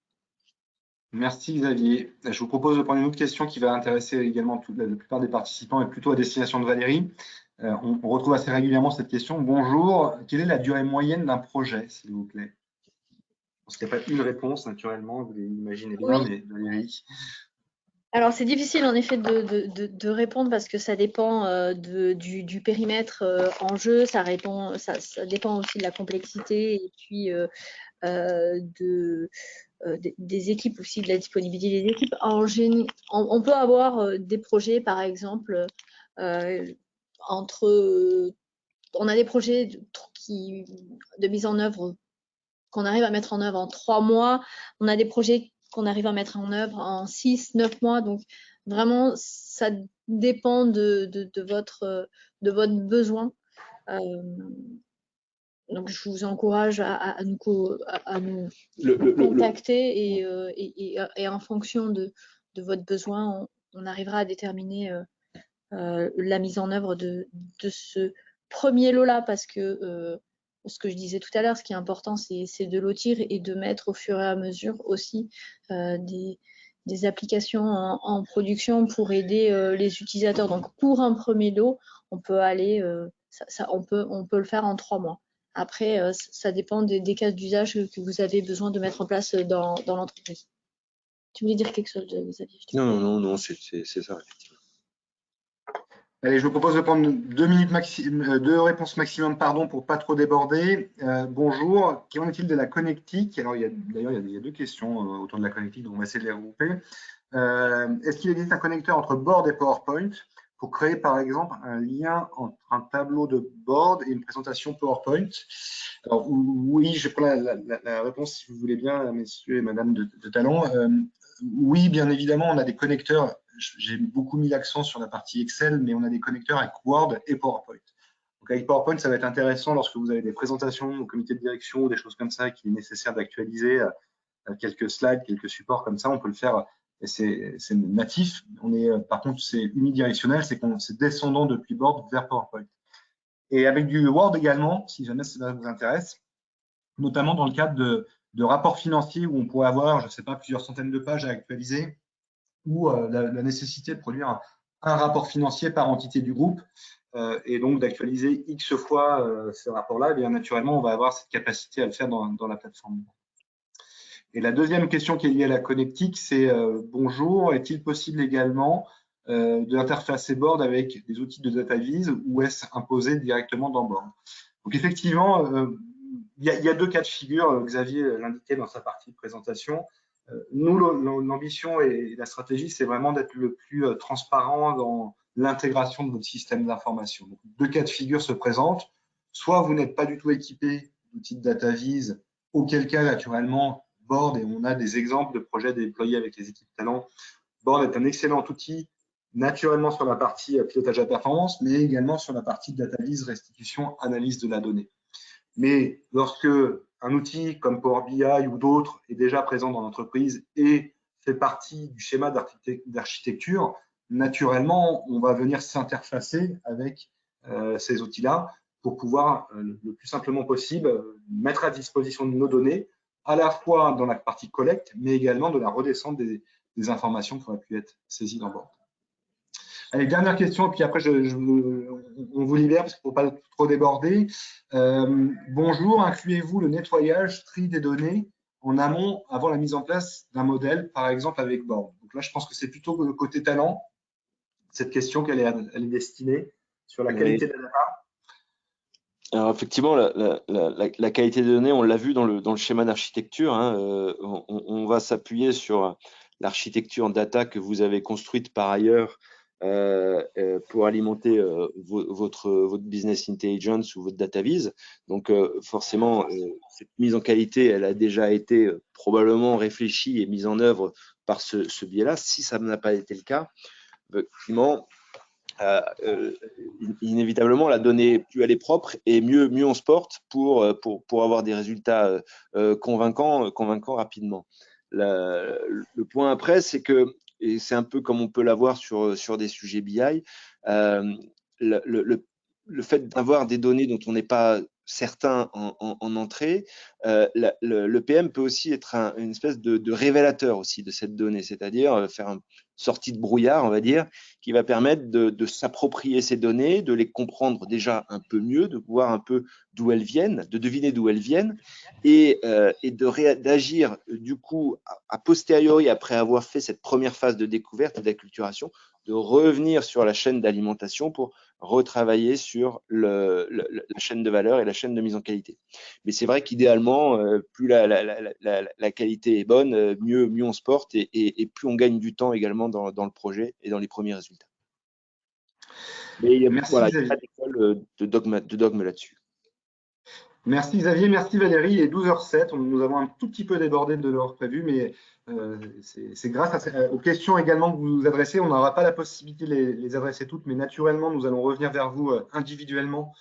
Merci Xavier. Je vous propose de prendre une autre question qui va intéresser également la, plupart des participants et plutôt à destination de Valérie. Euh, on, retrouve assez régulièrement cette question. Bonjour, quelle est la durée moyenne d'un projet, s'il vous plaît? Parce qu'il n'y a pas une réponse, naturellement, vous l'imaginez bien, mais Valérie alors, c'est difficile en effet de, répondre parce que ça dépend euh, du, périmètre euh, en jeu, ça, répond, ça, dépend aussi de la complexité et puis de, euh, des, équipes aussi, de la disponibilité des équipes. En on, peut avoir euh, des projets, par exemple, euh, entre. On a des projets de, mise en œuvre qu'on arrive à mettre en œuvre en trois mois. On a des projets qu'on arrive à mettre en œuvre en six, neuf mois. Donc, vraiment, ça dépend de votre besoin donc, je vous encourage à, nous, contacter euh, et, en fonction de, votre besoin, on, arrivera à déterminer euh, euh, la mise en œuvre de, ce premier lot-là parce que ce que je disais tout à l'heure, ce qui est important, c'est de lotir et de mettre au fur et à mesure aussi des, applications en, production pour aider les utilisateurs. Donc, pour un premier lot, on peut aller, on, peut, on peut le faire en trois mois. Après, euh, ça dépend des, cas d'usage que vous avez besoin de mettre en place dans, l'entreprise. Tu voulais dire quelque chose, Xavier? Non, non, non, c'est ça, effectivement. Allez, je vous propose de prendre deux, minutes euh, deux réponses maximum pardon, pour ne pas trop déborder. Euh, bonjour, qu'en est-il de la connectique? Alors, d'ailleurs, il, y a deux questions autour de la connectique, donc on va essayer de les regrouper. Est-ce qu'il existe un connecteur entre Board et PowerPoint? Pour créer par exemple un lien entre un tableau de board et une présentation PowerPoint. Alors, oui, je prends la, réponse si vous voulez bien, messieurs et madame de, Talon. Euh, oui, bien évidemment, on a des connecteurs. J'ai beaucoup mis l'accent sur la partie Excel, mais on a des connecteurs avec Word et PowerPoint. Donc avec PowerPoint, ça va être intéressant lorsque vous avez des présentations au comité de direction ou des choses comme ça qui est nécessaire d'actualiser euh, quelques slides, quelques supports comme ça. On peut le faire c'est natif. On est, euh, par contre, c'est unidirectionnel, c'est descendant depuis Board vers PowerPoint. Et avec du Word également, si jamais ça vous intéresse, notamment dans le cadre de, rapports financiers où on pourrait avoir, je ne sais pas, plusieurs centaines de pages à actualiser, ou euh, la, nécessité de produire un, rapport financier par entité du groupe, euh, et donc d'actualiser X fois ce rapport-là, et bien naturellement, on va avoir cette capacité à le faire dans, dans la plateforme. Et la deuxième question qui est liée à la connectique, c'est euh, bonjour, est-il possible également euh, de Board avec des outils de data vise ou est-ce imposé directement dans Board? Donc effectivement, il y, a deux cas de figure, Xavier l'indiquait dans sa partie de présentation. Nous, l'ambition et la stratégie, c'est vraiment d'être le plus transparent dans l'intégration de votre système d'information. Deux cas de figure se présentent. Soit vous n'êtes pas du tout équipé d'outils de data vise, auquel cas, naturellement, Board, et on a des exemples de projets déployés avec les équipes talents, Board est un excellent outil, naturellement sur la partie pilotage à performance, mais également sur la partie data vise, restitution, analyse de la donnée. Mais lorsque un outil comme Power BI ou d'autres est déjà présent dans l'entreprise et fait partie du schéma d'architecture, naturellement, on va venir s'interfacer avec euh, ces outils-là pour pouvoir, euh, le plus simplement possible, mettre à disposition de nos données, à la fois dans la partie collecte, mais également de la redescente des, informations qui auraient pu être saisies dans Board. Allez, dernière question, puis après, je, on vous libère parce qu'il ne faut pas trop déborder. Euh, bonjour, incluez-vous le nettoyage, tri des données en amont avant la mise en place d'un modèle, par exemple avec Board Donc là, je pense que c'est plutôt le côté talent cette question qu'elle est, elle est destinée sur la qualité de la data effectivement, la, qualité des données, on l'a vu dans le, schéma d'architecture, hein, euh, on, va s'appuyer sur l'architecture data que vous avez construite par ailleurs euh, euh, pour alimenter votre, business intelligence ou votre data vise. Donc forcément, cette mise en qualité, elle a déjà été probablement réfléchie et mise en œuvre par ce biais-là. Si ça n'a pas été le cas, effectivement, euh, euh, inévitablement, la donnée, plus elle est propre et mieux, mieux on se porte pour, euh, pour, pour avoir des résultats convaincants, convaincants rapidement. le point après, c'est que, et c'est un peu comme on peut l'avoir sur, sur des sujets BI, le, le, le, fait d'avoir des données dont on n'est pas certains en, entrée, euh, le, PM peut aussi être une espèce de, révélateur aussi de cette donnée, c'est-à-dire euh, faire une sortie de brouillard, on va dire, qui va permettre de, s'approprier ces données, de les comprendre déjà un peu mieux, de voir un peu d'où elles viennent, de deviner d'où elles viennent, et, euh, d'agir du coup a, posteriori, après avoir fait cette première phase de découverte et d'acculturation, de revenir sur la chaîne d'alimentation pour retravailler sur le, la chaîne de valeur et la chaîne de mise en qualité. Mais c'est vrai qu'idéalement, euh, plus la, la, qualité est bonne, euh, mieux, mieux on se porte et, et, plus on gagne du temps également dans, dans, le projet et dans les premiers résultats. Mais il y a, pas d'école euh, de dogme, de dogme là-dessus. Merci Xavier, merci Valérie. Il est 12h07, nous avons un tout petit peu débordé de l'heure prévue, mais euh, c'est grâce aux questions également que vous nous adressez. On n'aura pas la possibilité de les, adresser toutes, mais naturellement, nous allons revenir vers vous euh, individuellement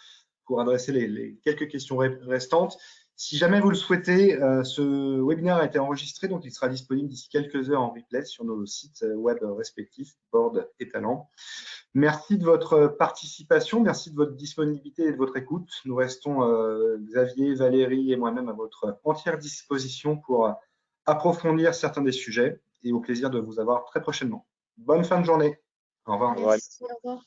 pour adresser les, quelques questions restantes. Si jamais vous le souhaitez, euh, ce webinaire a été enregistré, donc il sera disponible d'ici quelques heures en replay sur nos sites web respectifs, Board et Talent. Merci de votre participation, merci de votre disponibilité et de votre écoute. Nous restons, Xavier, Valérie et moi-même, à votre entière disposition pour approfondir certains des sujets et au plaisir de vous avoir très prochainement. Bonne fin de journée. Au revoir. Merci, au revoir.